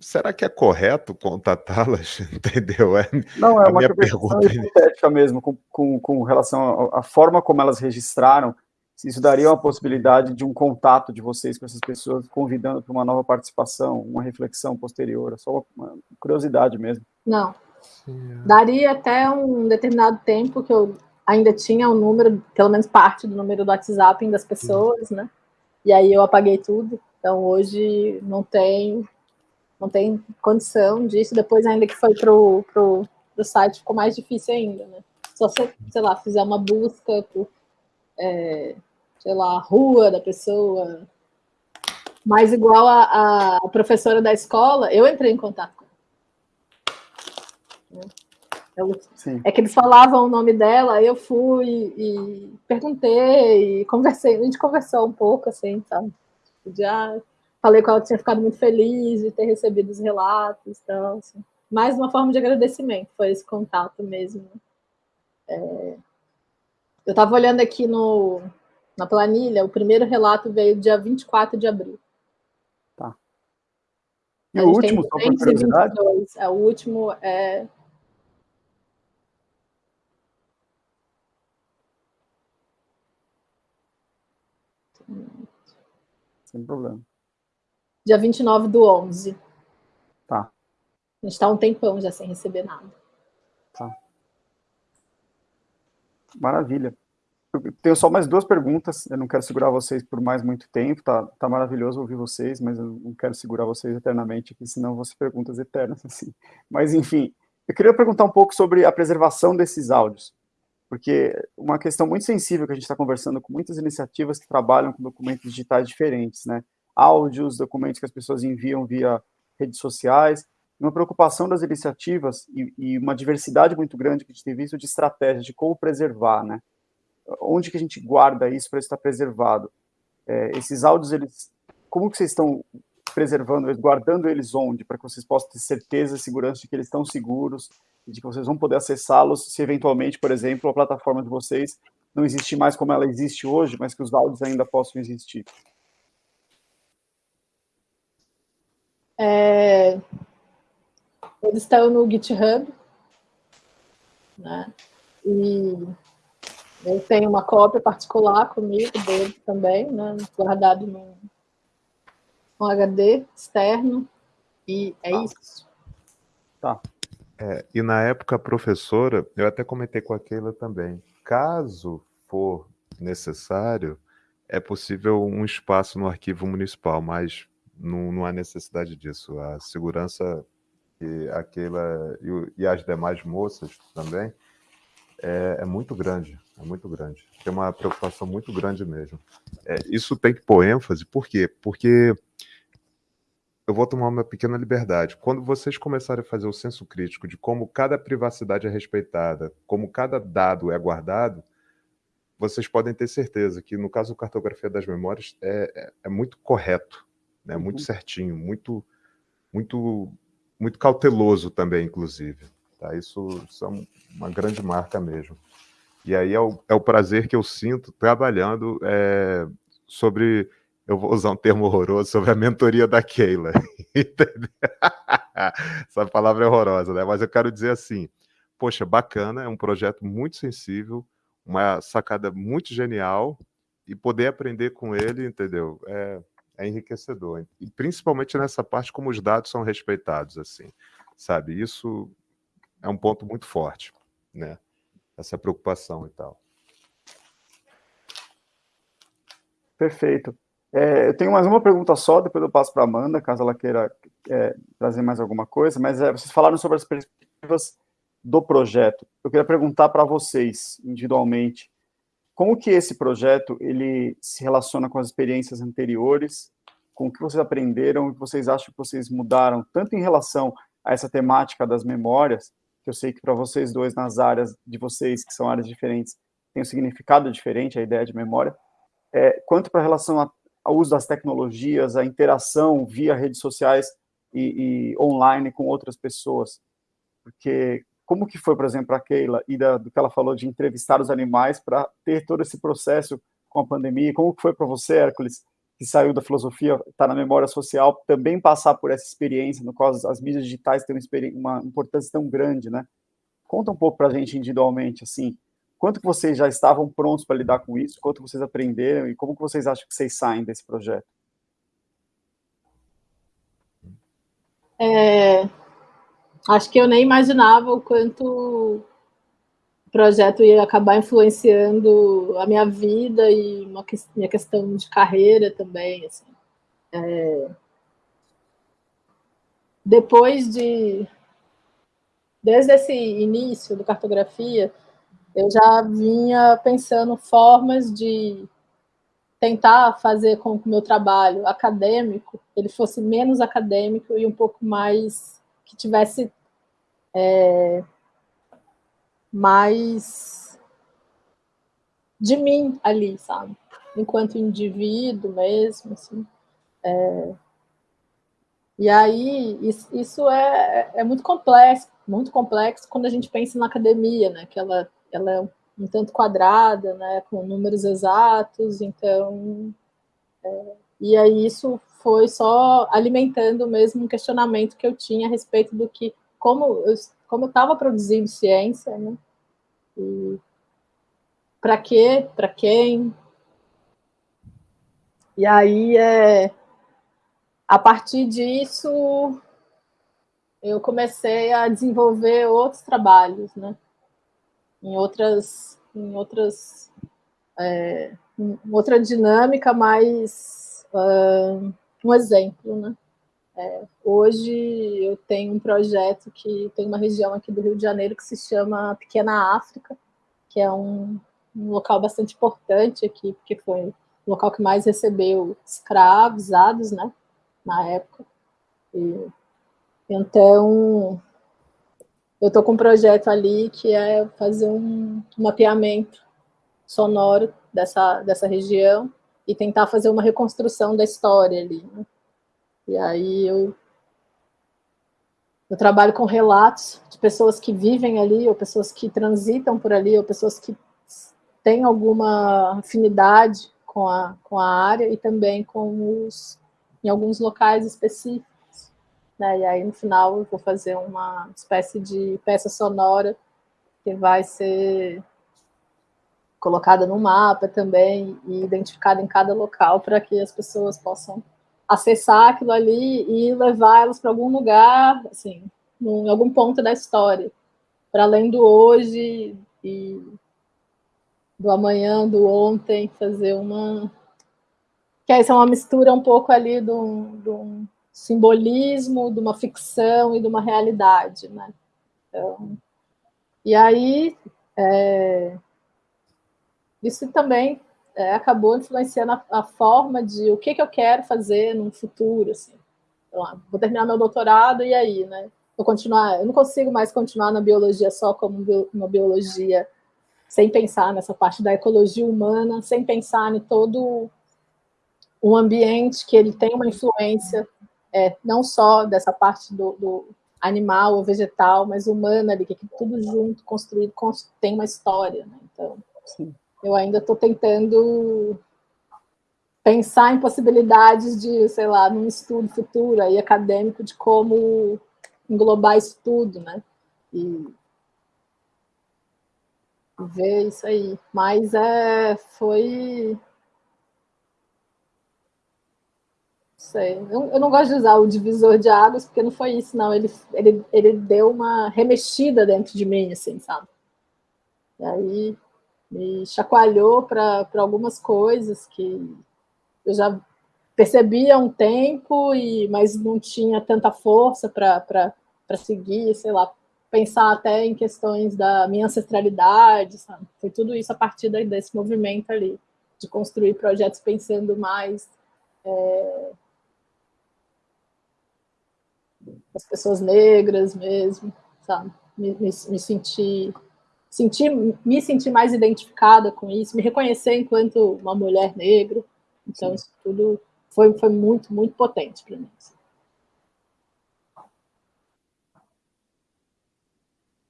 Será que é correto contatá-las? Entendeu? É Não, é a uma minha pergunta hipotética mesmo, com, com, com relação à forma como elas registraram, se isso daria uma possibilidade de um contato de vocês com essas pessoas, convidando para uma nova participação, uma reflexão posterior, é só uma curiosidade mesmo. Não. Sim, é. Daria até um determinado tempo que eu ainda tinha o um número, pelo menos parte do número do WhatsApp das pessoas, Sim. né? E aí eu apaguei tudo. Então hoje não tem não tem condição disso. Depois, ainda que foi pro, pro, pro site, ficou mais difícil ainda, né? Só se, sei lá, fizer uma busca por, é, sei lá, rua da pessoa. Mas igual a, a, professora da escola, eu entrei em contato com ela. Eu, é que eles falavam o nome dela, aí eu fui e perguntei, e conversei, a gente conversou um pouco, assim, sabe? Já falei que ela tinha ficado muito feliz de ter recebido os relatos, então, assim, mais uma forma de agradecimento, foi esse contato mesmo. É, eu estava olhando aqui no, na planilha, o primeiro relato veio dia 24 de abril. Tá. E o último, só por curiosidade? É, o último é... Sem problema dia 29 do 11. Tá. A gente está um tempão já sem receber nada. Tá. Maravilha. Eu tenho só mais duas perguntas, eu não quero segurar vocês por mais muito tempo, tá, tá maravilhoso ouvir vocês, mas eu não quero segurar vocês eternamente aqui, senão vão ser perguntas eternas, assim. Mas, enfim, eu queria perguntar um pouco sobre a preservação desses áudios, porque uma questão muito sensível que a gente está conversando com muitas iniciativas que trabalham com documentos digitais diferentes, né? Áudios, documentos que as pessoas enviam via redes sociais, uma preocupação das iniciativas e, e, uma diversidade muito grande que a gente tem visto de estratégias de como preservar, né? Onde que a gente guarda isso para estar preservado? É, esses áudios, eles, como que vocês estão preservando, guardando eles onde, para que vocês possam ter certeza e segurança de que eles estão seguros e de que vocês vão poder acessá-los se eventualmente, por exemplo, a plataforma de vocês não existe mais como ela existe hoje, mas que os áudios ainda possam existir. É, eles estão no GitHub, né? E eu tenho uma cópia particular comigo dele também, né? Guardado no, no HD externo. E é tá. isso. Tá. É, e na época, professora, eu até comentei com a Keila também, caso for necessário, é possível um espaço no arquivo municipal, mas não, não há necessidade disso. A segurança que aquela e, e as demais moças também é, é, muito grande, é muito grande. Tem uma preocupação muito grande mesmo. É, isso tem que pôr ênfase, por quê? Porque eu vou tomar uma pequena liberdade. Quando vocês começarem a fazer o senso crítico de como cada privacidade é respeitada, como cada dado é guardado, vocês podem ter certeza que, no caso do Cartografia das Memórias, é, é, é muito correto, né? muito uhum. certinho, muito, muito, muito cauteloso também, inclusive. Tá? Isso, isso é uma grande marca mesmo. E aí é o, é o prazer que eu sinto trabalhando é, sobre eu vou usar um termo horroroso sobre a mentoria da Keila. Essa palavra é horrorosa, né? Mas eu quero dizer assim: poxa, bacana, é um projeto muito sensível, uma sacada muito genial, e poder aprender com ele, entendeu? É, é enriquecedor. E principalmente nessa parte como os dados são respeitados, assim, sabe? Isso é um ponto muito forte, né? Essa preocupação e tal. Perfeito. É, eu tenho mais uma pergunta só, depois eu passo para a Amanda, caso ela queira é, trazer mais alguma coisa, mas é, vocês falaram sobre as perspectivas do projeto. Eu queria perguntar para vocês, individualmente, como que esse projeto ele se relaciona com as experiências anteriores, com o que vocês aprenderam, o que vocês acham que vocês mudaram, tanto em relação a essa temática das memórias, que eu sei que para vocês dois, nas áreas de vocês, que são áreas diferentes, tem um significado diferente, a ideia de memória, é, quanto para relação a o uso das tecnologias, a interação via redes sociais e, e online com outras pessoas. Porque como que foi, por exemplo, a Keila, e da, do que ela falou de entrevistar os animais para ter todo esse processo com a pandemia? Como que foi para você, Hércules, que saiu da filosofia, está na memória social, também passar por essa experiência, no qual as, mídias digitais têm uma, uma importância tão grande, né? Conta um pouco para a gente individualmente, assim, Quanto que vocês já estavam prontos para lidar com isso? Quanto vocês aprenderam? E como que vocês acham que vocês saem desse projeto? É, acho que eu nem imaginava o quanto o projeto ia acabar influenciando a minha vida e uma minha questão de carreira também. Assim. É, depois de desde esse início do cartografia eu já vinha pensando formas de tentar fazer com que o meu trabalho acadêmico ele fosse menos acadêmico e um pouco mais que tivesse é, mais de mim ali, sabe? Enquanto indivíduo mesmo, assim. É, e aí, isso é, é muito complexo, muito complexo quando a gente pensa na academia, né? Que ela ela é um tanto quadrada, né, com números exatos, então... É, e aí isso foi só alimentando mesmo um questionamento que eu tinha a respeito do que, como eu como estava produzindo ciência, né, e para quê, para quem, e aí, é, a partir disso, eu comecei a desenvolver outros trabalhos, né? em outras, em outras, é, em outra dinâmica, mais um exemplo, né? É, hoje eu tenho um projeto que tem uma região aqui do Rio de Janeiro que se chama Pequena África, que é um, um local bastante importante aqui, porque foi o local que mais recebeu escravizados, né, na época. E, então, eu estou com um projeto ali que é fazer um mapeamento sonoro dessa, dessa região e tentar fazer uma reconstrução da história ali. Né? E aí eu, eu trabalho com relatos de pessoas que vivem ali, ou pessoas que transitam por ali, ou pessoas que têm alguma afinidade com a, com a área e também com os, em alguns locais específicos. Né? E aí, no final, eu vou fazer uma espécie de peça sonora que vai ser colocada no mapa também e identificada em cada local para que as pessoas possam acessar aquilo ali e levar elas para algum lugar, assim, em algum ponto da história, para além do hoje e do amanhã, do ontem, fazer uma... Que essa é uma mistura um pouco ali do, do simbolismo, de uma ficção e de uma realidade, né? Então, e aí, é, isso também é, acabou influenciando a, a, forma de o que, que eu quero fazer no futuro, assim. Então, vou terminar meu doutorado e aí, né? Vou continuar, eu não consigo mais continuar na biologia só como uma biologia sem pensar nessa parte da ecologia humana, sem pensar em todo um ambiente que ele tem uma influência é, não só dessa parte do, do, animal ou vegetal, mas humana ali, que é tudo junto, construído, tem uma história. Né? Então, Sim. Eu ainda estou tentando pensar em possibilidades de, sei lá, num estudo futuro aí acadêmico de como englobar isso tudo, né? E ver isso aí. Mas é, foi... sei. Eu, eu, não gosto de usar o divisor de águas, porque não foi isso, não. Ele, ele, ele deu uma remexida dentro de mim, assim, sabe? E aí me chacoalhou para algumas coisas que eu já percebia há um tempo, e, mas não tinha tanta força para seguir, sei lá, pensar até em questões da minha ancestralidade, sabe? Foi tudo isso a partir desse movimento ali, de construir projetos pensando mais é, as pessoas negras mesmo, sabe? Me, me, me sentir, sentir, me sentir mais identificada com isso, me reconhecer enquanto uma mulher negra. Então, Sim. isso tudo foi, foi muito, muito potente para mim.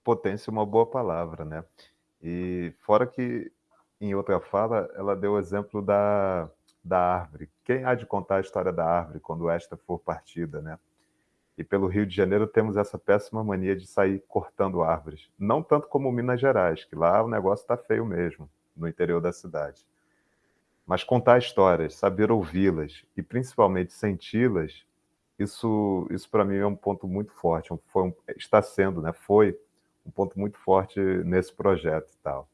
Potência é uma boa palavra, né? E fora que, em outra fala, ela deu o exemplo da, da árvore. Quem há de contar a história da árvore quando esta for partida, né? E pelo Rio de Janeiro temos essa péssima mania de sair cortando árvores. Não tanto como Minas Gerais, que lá o negócio está feio mesmo, no interior da cidade. Mas contar histórias, saber ouvi-las e principalmente senti-las, isso, isso para mim é um ponto muito forte. Foi um, está sendo, né? Foi um ponto muito forte nesse projeto e tal.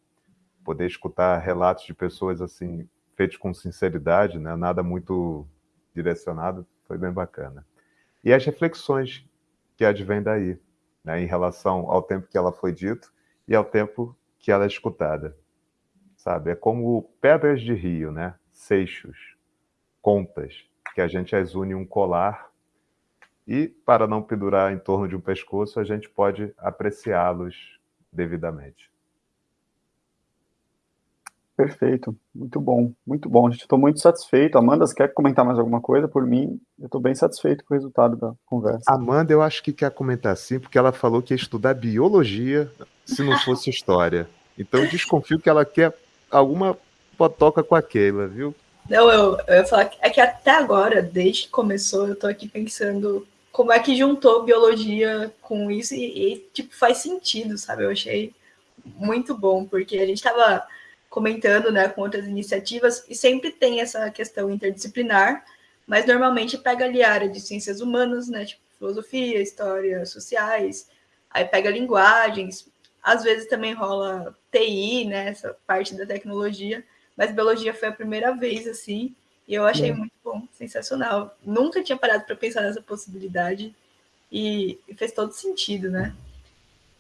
Poder escutar relatos de pessoas assim feitos com sinceridade, né? Nada muito direcionado, foi bem bacana e as reflexões que advêm daí, né, em relação ao tempo que ela foi dito e ao tempo que ela é escutada. Sabe? É como pedras de rio, né? seixos, contas, que a gente as une em um colar e, para não pendurar em torno de um pescoço, a gente pode apreciá-los devidamente. Perfeito, muito bom, muito bom, gente. Estou muito satisfeito. Amanda, você quer comentar mais alguma coisa? Por mim, eu estou bem satisfeito com o resultado da conversa. Amanda, eu acho que quer comentar sim, porque ela falou que ia estudar biologia se não fosse história. Então eu desconfio que ela quer alguma potoca com a Keila, viu? Não, eu, eu ia falar que, é que até agora, desde que começou, eu estou aqui pensando como é que juntou biologia com isso e, e, tipo, faz sentido, sabe? Eu achei muito bom, porque a gente estava comentando né, com outras iniciativas, e sempre tem essa questão interdisciplinar, mas normalmente pega ali a área de ciências humanas, né, tipo filosofia, história, sociais, aí pega linguagens, às vezes também rola TI, né, essa parte da tecnologia, mas biologia foi a primeira vez, assim, e eu achei muito bom, sensacional. Nunca tinha parado para pensar nessa possibilidade, e fez todo sentido, né?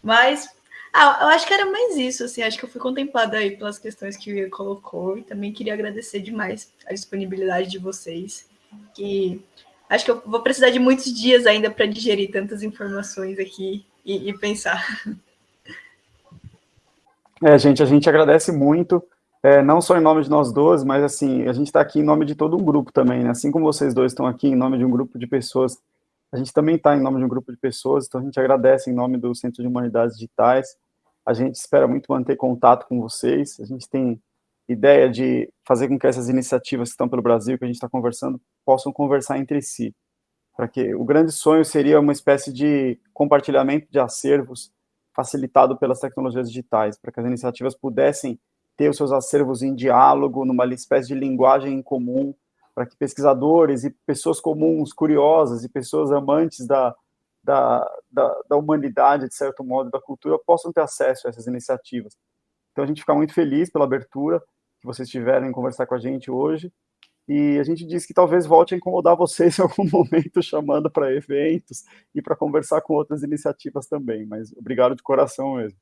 Mas ah, eu acho que era mais isso, assim, acho que eu fui contemplada aí pelas questões que o Ian colocou e também queria agradecer demais a disponibilidade de vocês, que acho que eu vou precisar de muitos dias ainda para digerir tantas informações aqui e, e, pensar. É, gente, a gente agradece muito, é, não só em nome de nós dois, mas assim, a gente está aqui em nome de todo um grupo também, né? Assim como vocês dois estão aqui em nome de um grupo de pessoas, a gente também está em nome de um grupo de pessoas, então a gente agradece em nome do Centro de Humanidades Digitais, a gente espera muito manter contato com vocês. A gente tem ideia de fazer com que essas iniciativas que estão pelo Brasil, que a gente está conversando, possam conversar entre si. Para que o grande sonho seria uma espécie de compartilhamento de acervos facilitado pelas tecnologias digitais, para que as iniciativas pudessem ter os seus acervos em diálogo, numa espécie de linguagem em comum, para que pesquisadores e pessoas comuns, curiosas e pessoas amantes da, da, da, da, humanidade, de certo modo, da cultura, possam ter acesso a essas iniciativas. Então a gente fica muito feliz pela abertura que vocês tiveram em conversar com a gente hoje. E a gente disse que talvez volte a incomodar vocês em algum momento, chamando para eventos e para conversar com outras iniciativas também. Mas obrigado de coração mesmo.